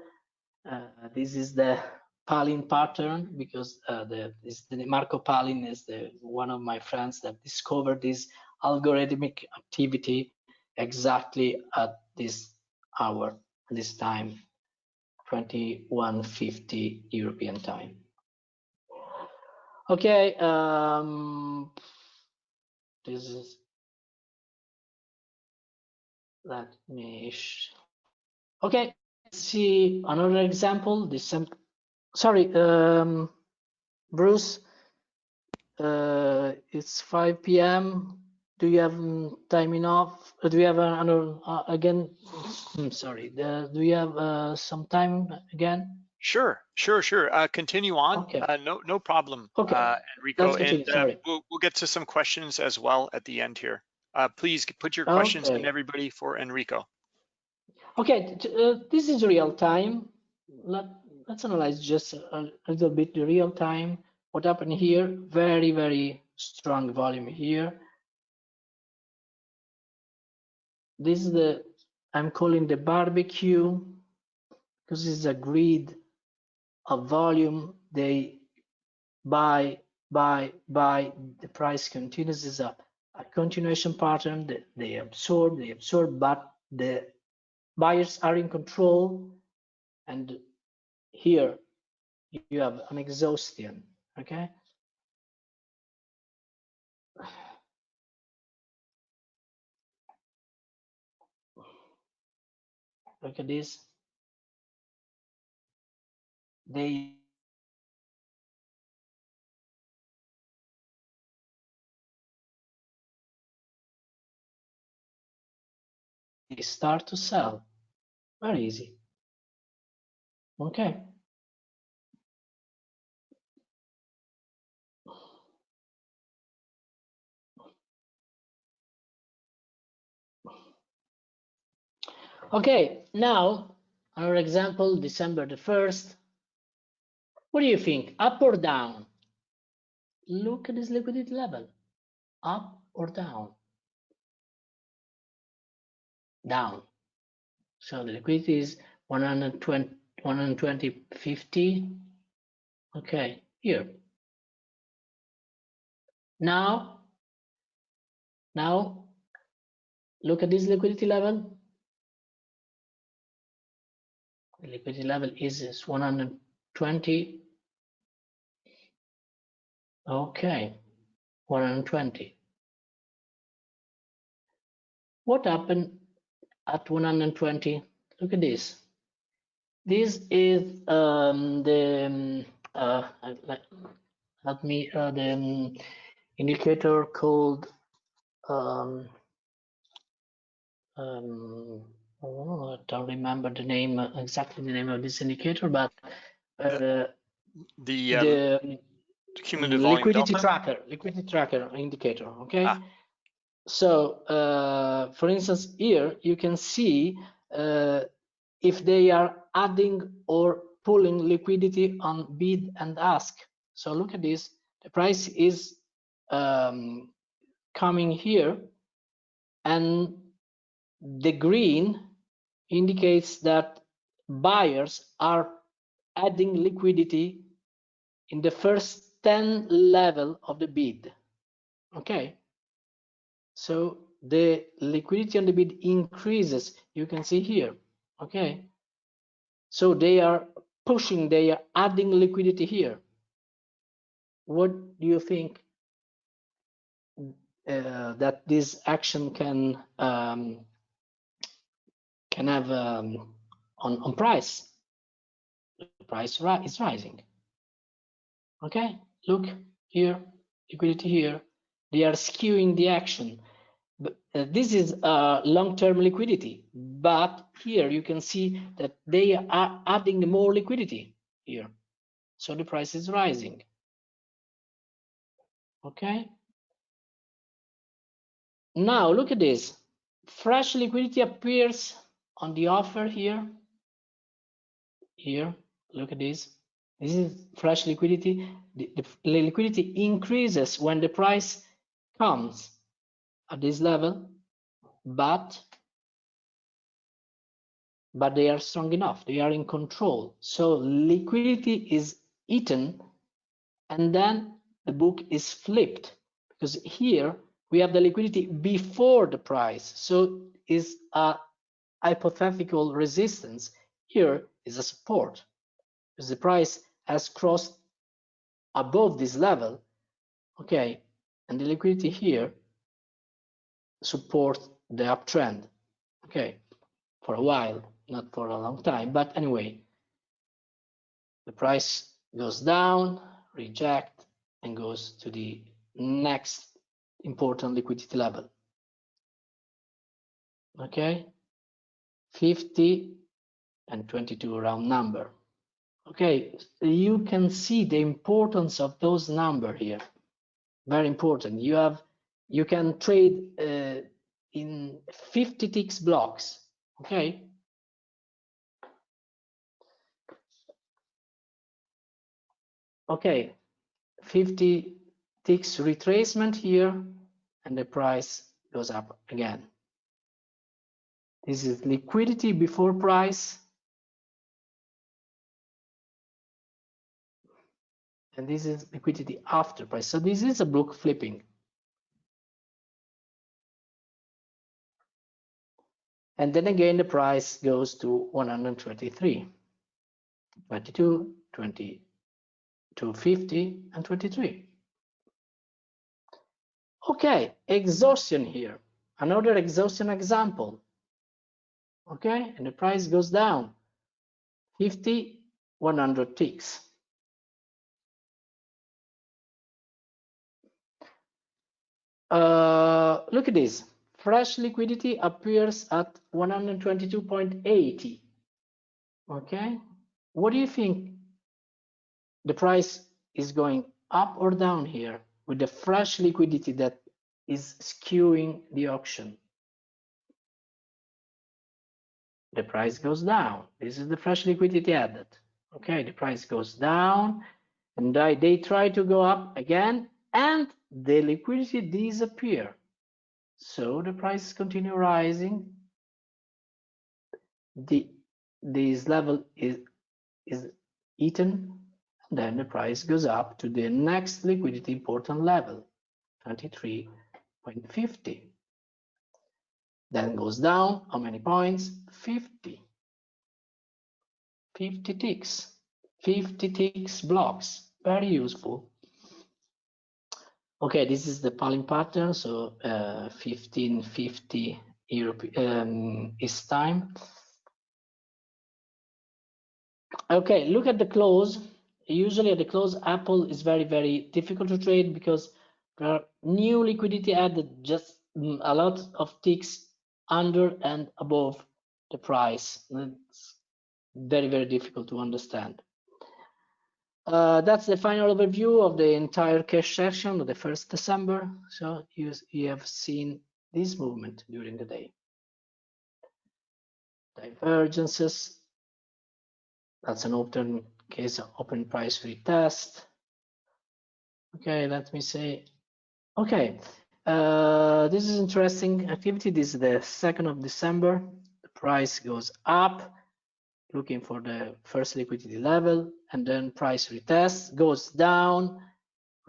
Uh, this is the Palin pattern because uh, the, this, the Marco Palin is the one of my friends that discovered this algorithmic activity exactly at this hour, this time, 2150 European time. Okay, um, this is, let me, okay, let's see another example, this, sorry, um, Bruce, uh, it's 5 p.m. Do you have time enough? Uh, do you have another, uh, again, I'm sorry, uh, do you have uh, some time again? Sure, sure, sure. Uh, continue on. Okay. Uh, no, no problem, Okay. uh, Enrico. And uh, we'll, we'll get to some questions as well at the end here. Uh, please put your questions in, everybody, for Enrico. Okay, uh, this is real time. Let, let's analyze just a, a little bit the real time. What happened here? Very, very strong volume here. This is the, I'm calling the barbecue because it's a grid of volume. They buy, buy, buy. The price continues is a, a continuation pattern that they absorb, they absorb, but the buyers are in control and here you have an exhaustion okay look at this. They start to sell. Very easy. Okay okay now our example december the 1st what do you think? Up or down? Look at this liquidity level. Up or down? Down. So the liquidity is 120 120 50 Okay, here. Now, now look at this liquidity level. Liquidity level is, is 120. Okay, 120. What happened at 120? Look at this. This is um, the um, uh, let me uh, the um, indicator called um, um, oh, I don't remember the name uh, exactly the name of this indicator, but uh, The um, the um, cumulative liquidity tracker, liquidity tracker indicator. Okay. Ah. So, uh, for instance, here you can see uh, if they are adding or pulling liquidity on bid and ask. So look at this. The price is um, coming here, and the green indicates that buyers are adding liquidity in the first 10 level of the bid. Okay. So the liquidity on the bid increases. You can see here. Okay. So they are pushing, they are adding liquidity here. What do you think uh, that this action can um, can have um, on on price? The price ri is rising. Okay, look here, liquidity here. They are skewing the action. But uh, this is uh, long-term liquidity, but here you can see that they are adding more liquidity here. So the price is rising. Okay. Now look at this. Fresh liquidity appears on the offer here. Here, look at this. This is fresh liquidity. The, the, liquidity increases when the price comes at this level, but but they are strong enough. They are in control. So liquidity is eaten, and then the book is flipped because here we have the liquidity before the price. So is a hypothetical resistance. Here is a support because the price has crossed above this level. Okay, and the liquidity here support the uptrend. Okay, for a while, not for a long time, but anyway, the price goes down, reject, and goes to the next important liquidity level. Okay, 50 and 22 round number. Okay, you can see the importance of those number here. Very important. You have you can trade uh, in 50 ticks blocks. Okay. Okay, 50 ticks retracement here, and the price goes up again. This is liquidity before price. And this is liquidity after price. So this is a book flipping. And then again, the price goes to 123, 22, 20, 250, and 23. Okay, exhaustion here. Another exhaustion example. Okay, and the price goes down 50, 100 ticks. Uh, look at this. Fresh liquidity appears at 122.80. Okay, what do you think? The price is going up or down here with the fresh liquidity that is skewing the auction. The price goes down. This is the fresh liquidity added. Okay, the price goes down and they try to go up again and the liquidity disappear. So the prices continue rising. The this level is is eaten then the price goes up to the next liquidity important level 23.50 then goes down. How many points? 50 50 ticks. 50 ticks blocks. Very useful. Okay this is the Pollin pattern. So uh, 1550 Europe um, is time. Okay look at the close. Usually at the close apple is very very difficult to trade because there are new liquidity added just mm, a lot of ticks under and above the price. It's very very difficult to understand. Uh, that's the final overview of the entire cash session of the first december. So you, you have seen this movement during the day. Divergences. That's an open case open price retest. Okay, let me say, okay, uh, this is interesting activity. This is the 2nd of December. The price goes up, looking for the first liquidity level, and then price retest goes down,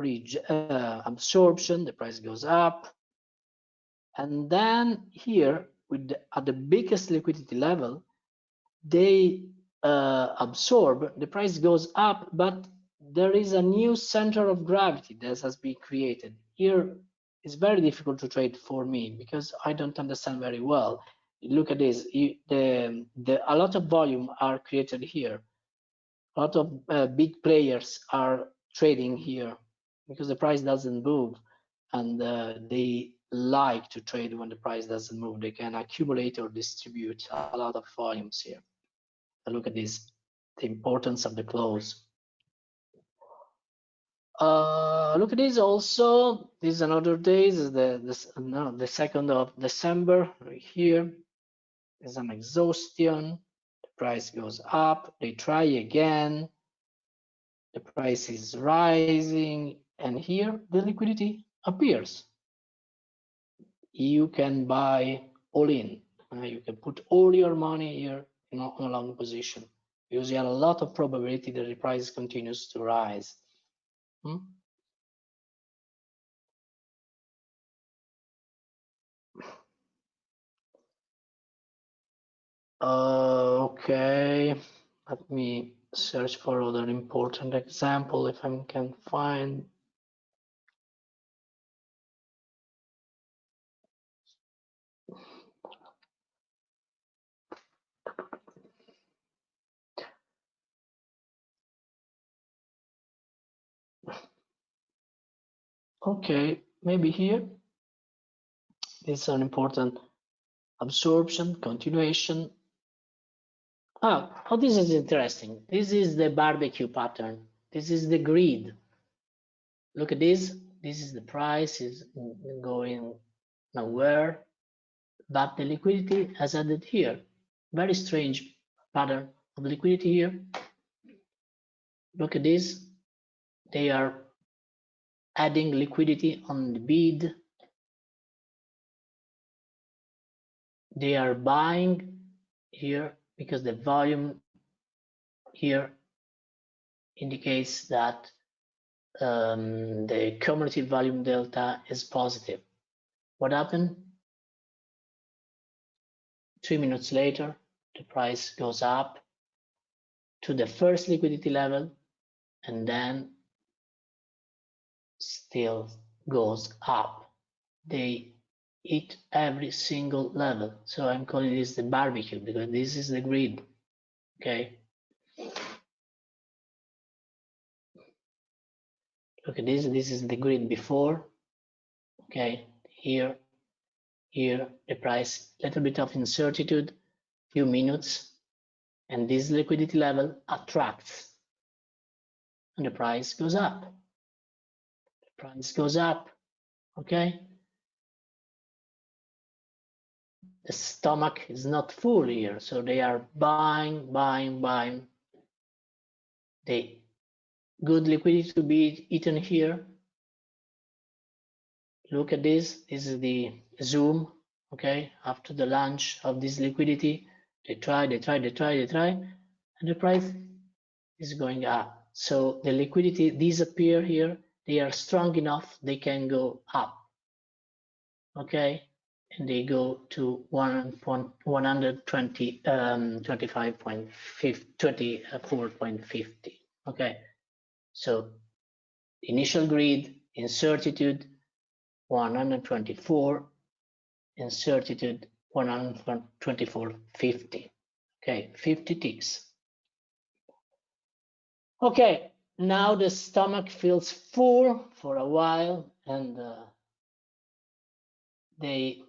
uh, absorption, the price goes up. And then here, with the, at the biggest liquidity level, they uh, absorb, the price goes up, but there is a new center of gravity that has been created. Here, it's very difficult to trade for me because I don't understand very well. Look at this, you, the, the, a lot of volume are created here. A lot of uh, big players are trading here because the price doesn't move and uh, they like to trade when the price doesn't move. They can accumulate or distribute a lot of volumes here look at this, the importance of the close. Uh, look at this also. This is another day. This is the this, no, the second of December right here. There's an exhaustion. The price goes up. They try again. The price is rising, and here the liquidity appears. You can buy all in. Uh, you can put all your money here in a, long position because you have a lot of probability that the price continues to rise. Uh, okay, let me search for other important example if I can find Okay, maybe here. Is an important absorption, continuation. Ah, oh, this is interesting. This is the barbecue pattern. This is the grid. Look at this. This is the price is going nowhere, but the liquidity has added here. Very strange pattern of liquidity here. Look at this. They are adding liquidity on the bid. They are buying here because the volume here indicates that um, the cumulative volume delta is positive. What happened? Three minutes later, the price goes up to the first liquidity level and then still goes up. They eat every single level. So I'm calling this the barbecue because this is the grid. Okay. Look at this. This is the grid before. Okay. Here, here, the price, little bit of incertitude, few minutes, and this liquidity level attracts, and the price goes up price goes up, okay? The stomach is not full here, so they are buying, buying, buying. The good liquidity to be eaten here. Look at this, this is the zoom, okay? After the launch of this liquidity, they try, they try, they try, they try, and the price is going up. So the liquidity disappear here. They are strong enough. They can go up. Okay, and they go to 120 um 24.50 okay so initial grid incertitude 124 incertitude 124.50 okay 50 ticks okay now the stomach feels full for a while and uh, they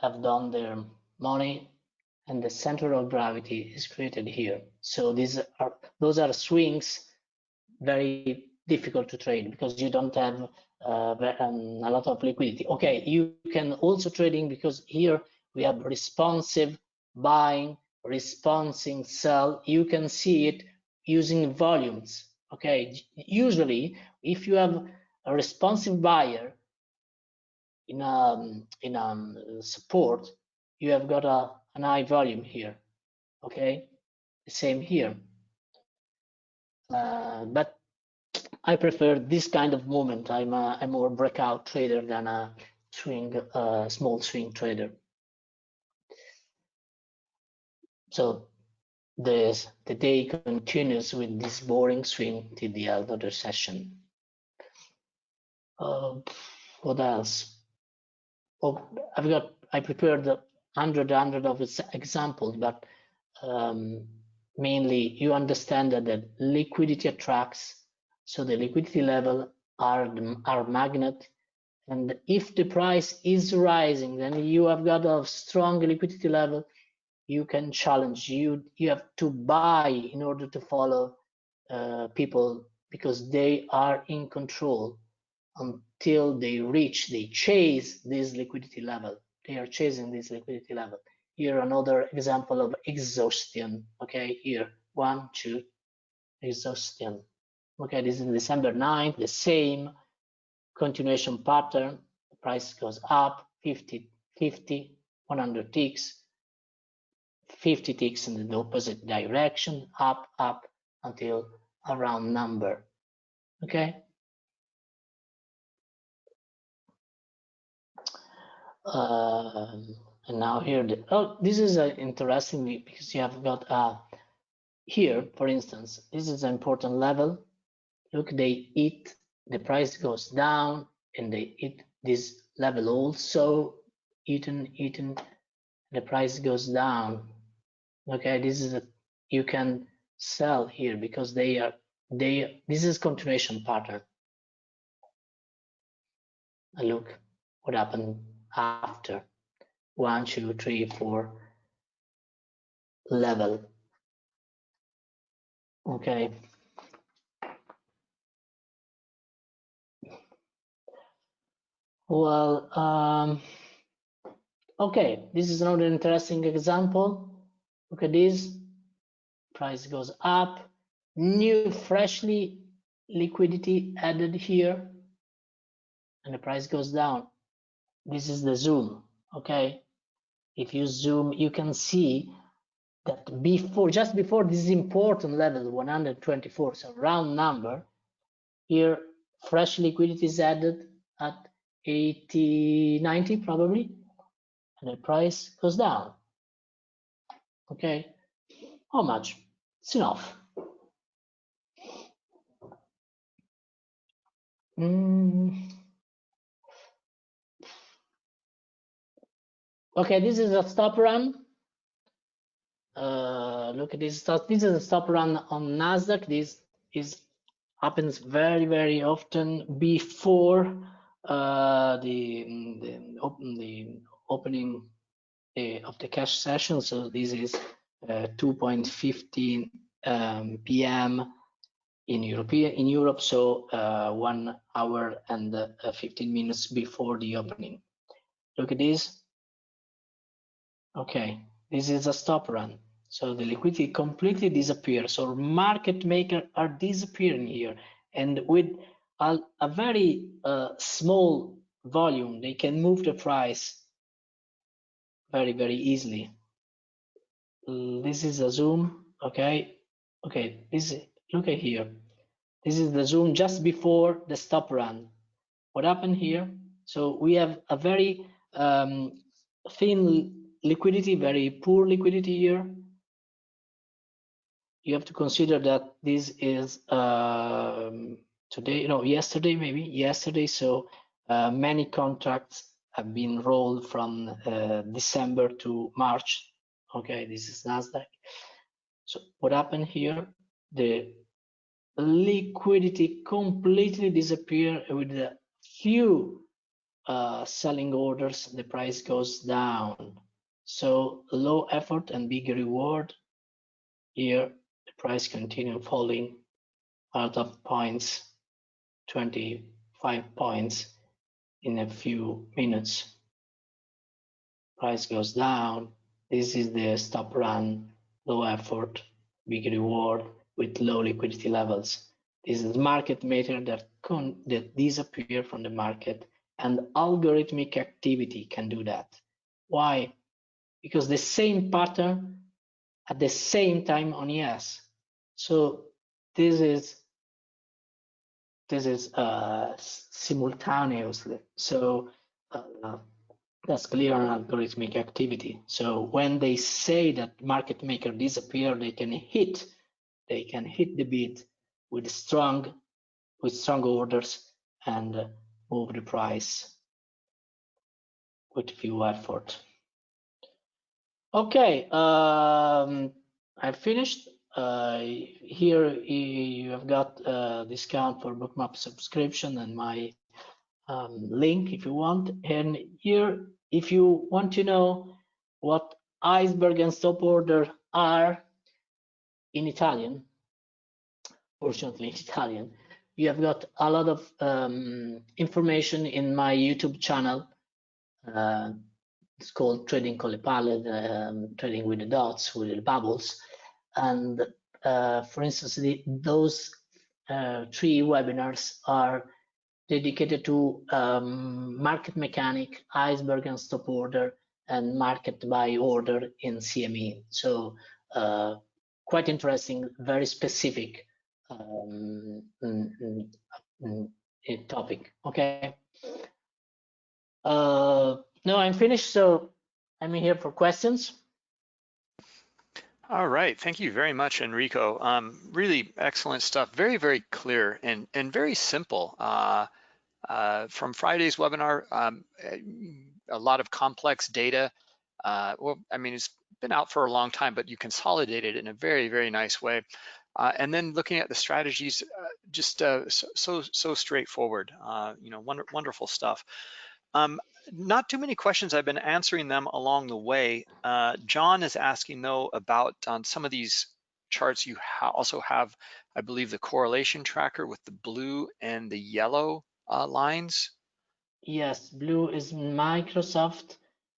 have done their money and the center of gravity is created here. So these are those are swings very difficult to trade because you don't have uh, um, a lot of liquidity. Okay, you can also trading because here we have responsive buying, responsive sell. You can see it using volumes. Okay, usually if you have a responsive buyer in a in a support, you have got a an high volume here. Okay, the same here. Uh, but I prefer this kind of movement. I'm a, I'm more breakout trader than a swing, uh, small swing trader. So the the day continues with this boring swing till the other session. Uh, what else? Oh, I've got I prepared a hundred hundred of examples, but um, mainly you understand that the liquidity attracts. So the liquidity level are are magnet, and if the price is rising, then you have got a strong liquidity level. You can challenge. You you have to buy in order to follow uh, people because they are in control until they reach, they chase this liquidity level. They are chasing this liquidity level. Here, another example of exhaustion. Okay, here, one, two, exhaustion. Okay, this is December 9th, the same continuation pattern. The price goes up 50, 50, 100 ticks, 50 ticks in the opposite direction, up, up until a round number. Okay, Um, and now here, the, oh, this is uh, interesting because you have got uh, here, for instance, this is an important level. Look, they eat, the price goes down and they eat this level also, eaten, eaten, the price goes down. Okay, this is a, you can sell here because they are, they, this is continuation pattern. And look what happened after one, two, three, four level. Okay. Well, um, okay, this is another interesting example. Look at this. Price goes up. New freshly liquidity added here. And the price goes down this is the zoom okay if you zoom you can see that before just before this important level 124 so round number here fresh liquidity is added at 80 90 probably and the price goes down okay how much it's enough mm. Okay, this is a stop run. Uh, look at this. This is a stop run on Nasdaq. This is happens very very often before uh, the the, the opening of the cash session. So this is uh, 2.15 um, p.m. in European in Europe. So uh, one hour and uh, 15 minutes before the opening. Look at this Okay, this is a stop run. So the liquidity completely disappears. So market maker are disappearing here. And with a, a very uh, small volume, they can move the price very, very easily. This is a zoom, okay? Okay, this look at here. This is the zoom just before the stop run. What happened here? So we have a very um, thin liquidity, very poor liquidity here. You have to consider that this is um, today, no, yesterday maybe, yesterday. So uh, many contracts have been rolled from uh, December to March. Okay, this is Nasdaq. So what happened here? The liquidity completely disappear with a few uh, selling orders. The price goes down. So low effort and big reward. Here, the price continue falling out of points, 25 points in a few minutes. Price goes down. This is the stop run, low effort, big reward with low liquidity levels. This is market maker that, con that disappear from the market and algorithmic activity can do that. Why? Because the same pattern at the same time on ES. So this is this is uh, simultaneously. So uh, that's clear on algorithmic activity. So when they say that market maker disappear, they can hit, they can hit the bid with strong, with strong orders and move the price with few effort. Okay, um, I finished. Uh, here you have got a discount for bookmap subscription and my um, link if you want. And here, if you want to know what iceberg and stop order are in Italian, fortunately in Italian, you have got a lot of um, information in my YouTube channel. Uh, it's called Trading Palle, um, Trading with the Dots, with the bubbles. And uh, for instance, the, those uh, three webinars are dedicated to um, market mechanic, iceberg and stop order, and market by order in CME. So uh, quite interesting, very specific um, topic. Okay. Uh, no, I'm finished. So I'm here for questions. All right, thank you very much, Enrico. Um, really excellent stuff. Very, very clear and and very simple. Uh, uh, from Friday's webinar, um, a lot of complex data. Uh, well, I mean, it's been out for a long time, but you consolidated it in a very, very nice way. Uh, and then looking at the strategies, uh, just uh, so, so, so straightforward. Uh, you know, wonder, wonderful stuff. Um, not too many questions. I've been answering them along the way. Uh, John is asking though about on some of these charts, you ha also have, I believe, the correlation tracker with the blue and the yellow uh, lines. Yes, blue is Microsoft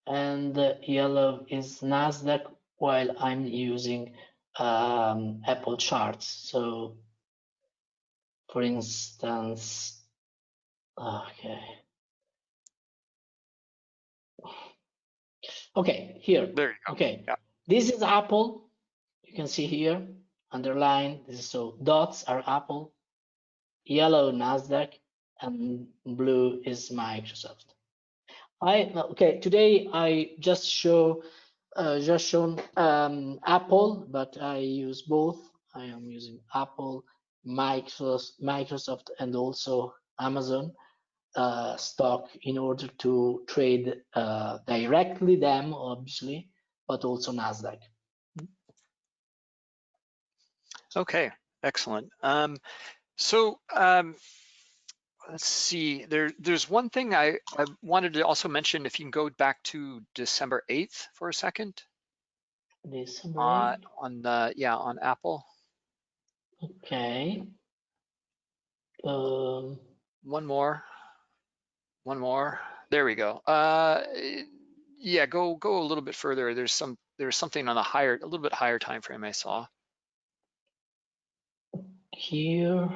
and yellow is NASDAQ while I'm using um, Apple charts. So for instance, okay. Okay, here. There you go. Okay, yeah. this is Apple. You can see here, underline. This is so dots are Apple, yellow Nasdaq, and blue is Microsoft. I okay. Today I just show uh, just shown um, Apple, but I use both. I am using Apple, Microsoft, Microsoft, and also Amazon uh, stock in order to trade uh, directly them, obviously, but also Nasdaq. Okay, excellent. Um, so um, let's see. There, there's one thing I, I wanted to also mention. If you can go back to December 8th for a second. December uh, on the yeah on Apple. Okay. Um, one more. One more. There we go. Uh, yeah, go go a little bit further. There's some there's something on a higher, a little bit higher time frame I saw. Here,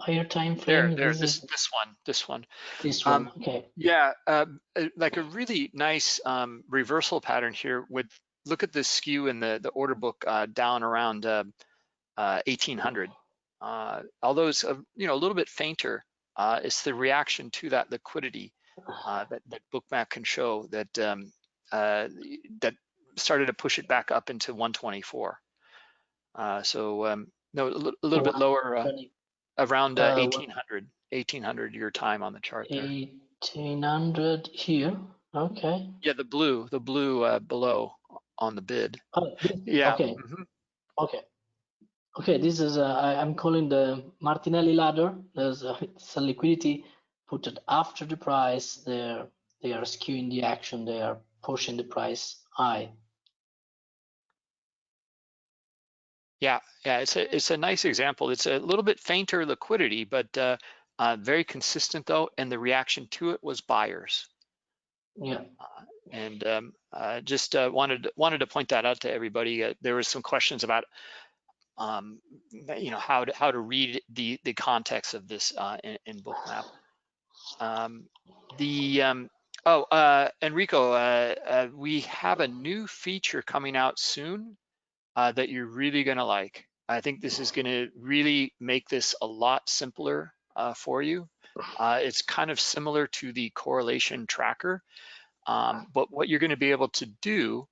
higher time frame. There, there. This this, this one, this one. This one. Um, okay. Yeah, uh, like a really nice um, reversal pattern here. With look at the skew in the the order book uh, down around uh, 1800. Uh, uh, although it's a, you know a little bit fainter, uh, it's the reaction to that liquidity uh, that, that Bookmap can show that um, uh, that started to push it back up into 124. Uh, so um, no, a little, a little bit lower, uh, around uh, 1800, 1800 your time on the chart there. 1800 here. Okay. Yeah, the blue, the blue uh, below on the bid. Oh, Yeah. Okay. mhm. Okay. Okay. This is uh, I, I'm calling the Martinelli ladder. There's a, a liquidity put it after the price. They're they are skewing the action. They are pushing the price high. Yeah, yeah, it's a it's a nice example. It's a little bit fainter liquidity, but uh, uh, very consistent though, and the reaction to it was buyers. Yeah. And um, uh, just uh, wanted wanted to point that out to everybody. Uh, there was some questions about um, you know how to how to read the the context of this uh, in, in Bookmap. Um, the um, oh uh, Enrico, uh, uh, we have a new feature coming out soon uh, that you're really gonna like. I think this is gonna really make this a lot simpler uh, for you. It's kind of similar to the correlation tracker, um, but what you're gonna be able to do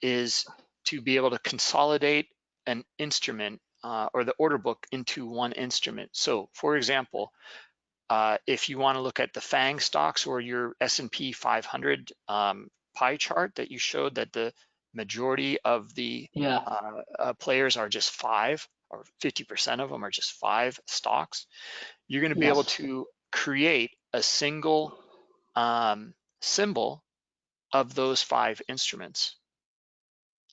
is to be able to consolidate an instrument uh, or the order book into one instrument. So for example, uh, if you wanna look at the FANG stocks or your S&P 500 um, pie chart that you showed that the majority of the Yeah. uh, uh, players are just five or 50% of them are just five stocks, you're going to be able to create a single um, symbol of those five instruments.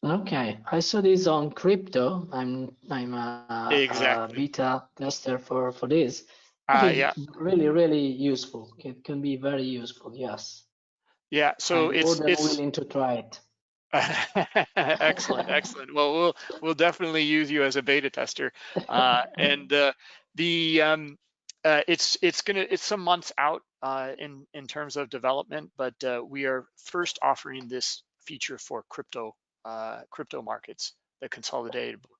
Okay. I saw this on crypto. I'm I'm a, a beta tester for for this. Uh, yeah, really really useful. It can be very useful. Yes. yeah. So I'm it's more than it's willing to try it. excellent, excellent. Well, we'll we'll definitely use you as a beta tester, uh, and uh, the um, uh, it's it's gonna it's some months out uh, in in terms of development, but uh, we are first offering this feature for crypto uh, crypto markets, the consolidated book.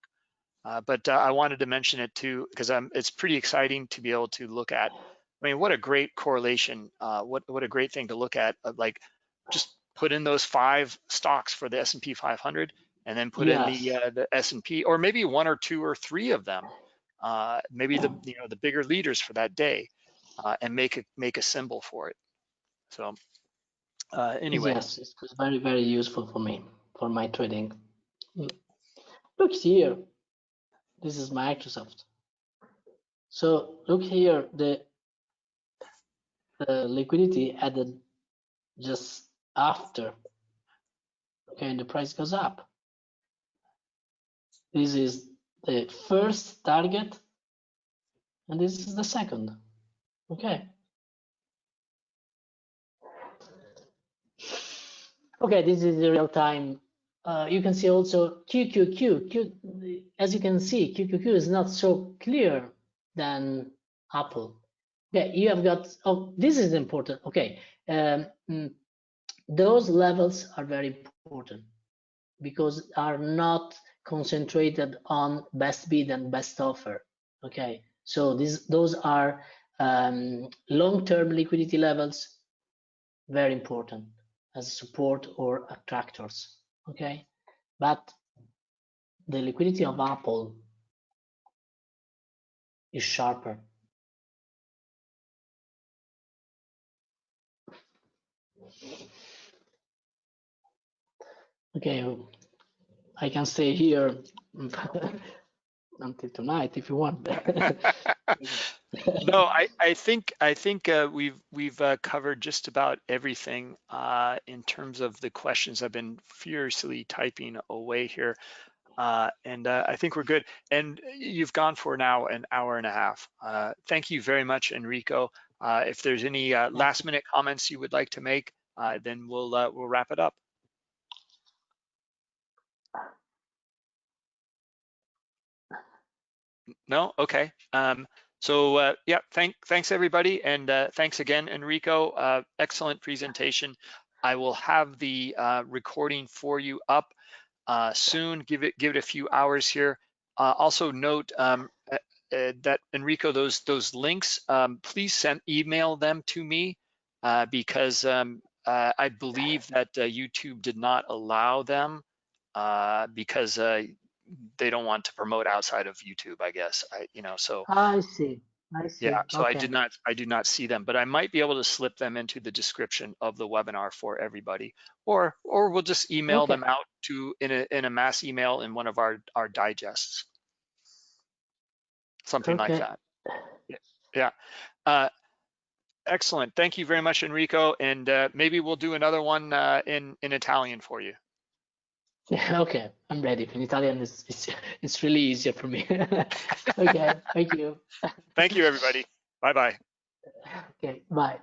Uh, but uh, I wanted to mention it too because it's pretty exciting to be able to look at. I mean, what a great correlation! Uh, what what a great thing to look at! uh, like just put in those five stocks for the S&P 500 and then put in the uh, the S&P or maybe one or two or three of them uh, maybe the you know the bigger leaders for that day uh, and make a make a symbol for it so uh, anyway Yes, it was very, very useful for me for my trading. Look here, this is Microsoft. So look here, the the liquidity added just after. Okay, and the price goes up. This is the first target, and this is the second. Okay. Okay, this is the real time. Uh, you can see also QQQ. Q, as you can see, QQQ is not so clear than Apple. Okay, you have got, oh, this is important. Okay, um, mm, those levels are very important because are not concentrated on best bid and best offer. Okay, so these those are um, long-term liquidity levels, very important as support or attractors. Okay, but the liquidity of Apple is sharper. Okay, I can stay here until tonight if you want. no I, I think I think uh, we've we've uh, covered just about everything uh, in terms of the questions I've been furiously typing away here uh, and uh, I think we're good. And you've gone for now an hour and a half. Uh, thank you very much, Enrico. Uh, if there's any uh, last minute comments you would like to make, uh, then we'll uh, we'll wrap it up. No, okay. Um, so uh, yeah, thank thanks everybody, and uh, thanks again, Enrico. Uh, excellent presentation. I will have the uh, recording for you up uh, soon. Give it give it a few hours here. uh, also note um, that Enrico, those those links, um, please send email them to me because um, I believe that YouTube did not allow them because they don't want to promote outside of YouTube. I guess I, you know, so I see. I see. yeah. So I did not I do not see them, but I might be able to slip them into the description of the webinar for everybody, or or we'll just email Okay. them out to in a in a mass email in one of our our digests, something like Okay. that. Yeah. yeah. Uh, excellent. Thank you very much, Enrico. And uh, maybe we'll do another one uh, in in Italian for you. Yeah, okay, I'm ready. In Italian, it's it's, it's really easier for me. okay, thank you. Thank you, everybody. Bye bye. Okay, bye.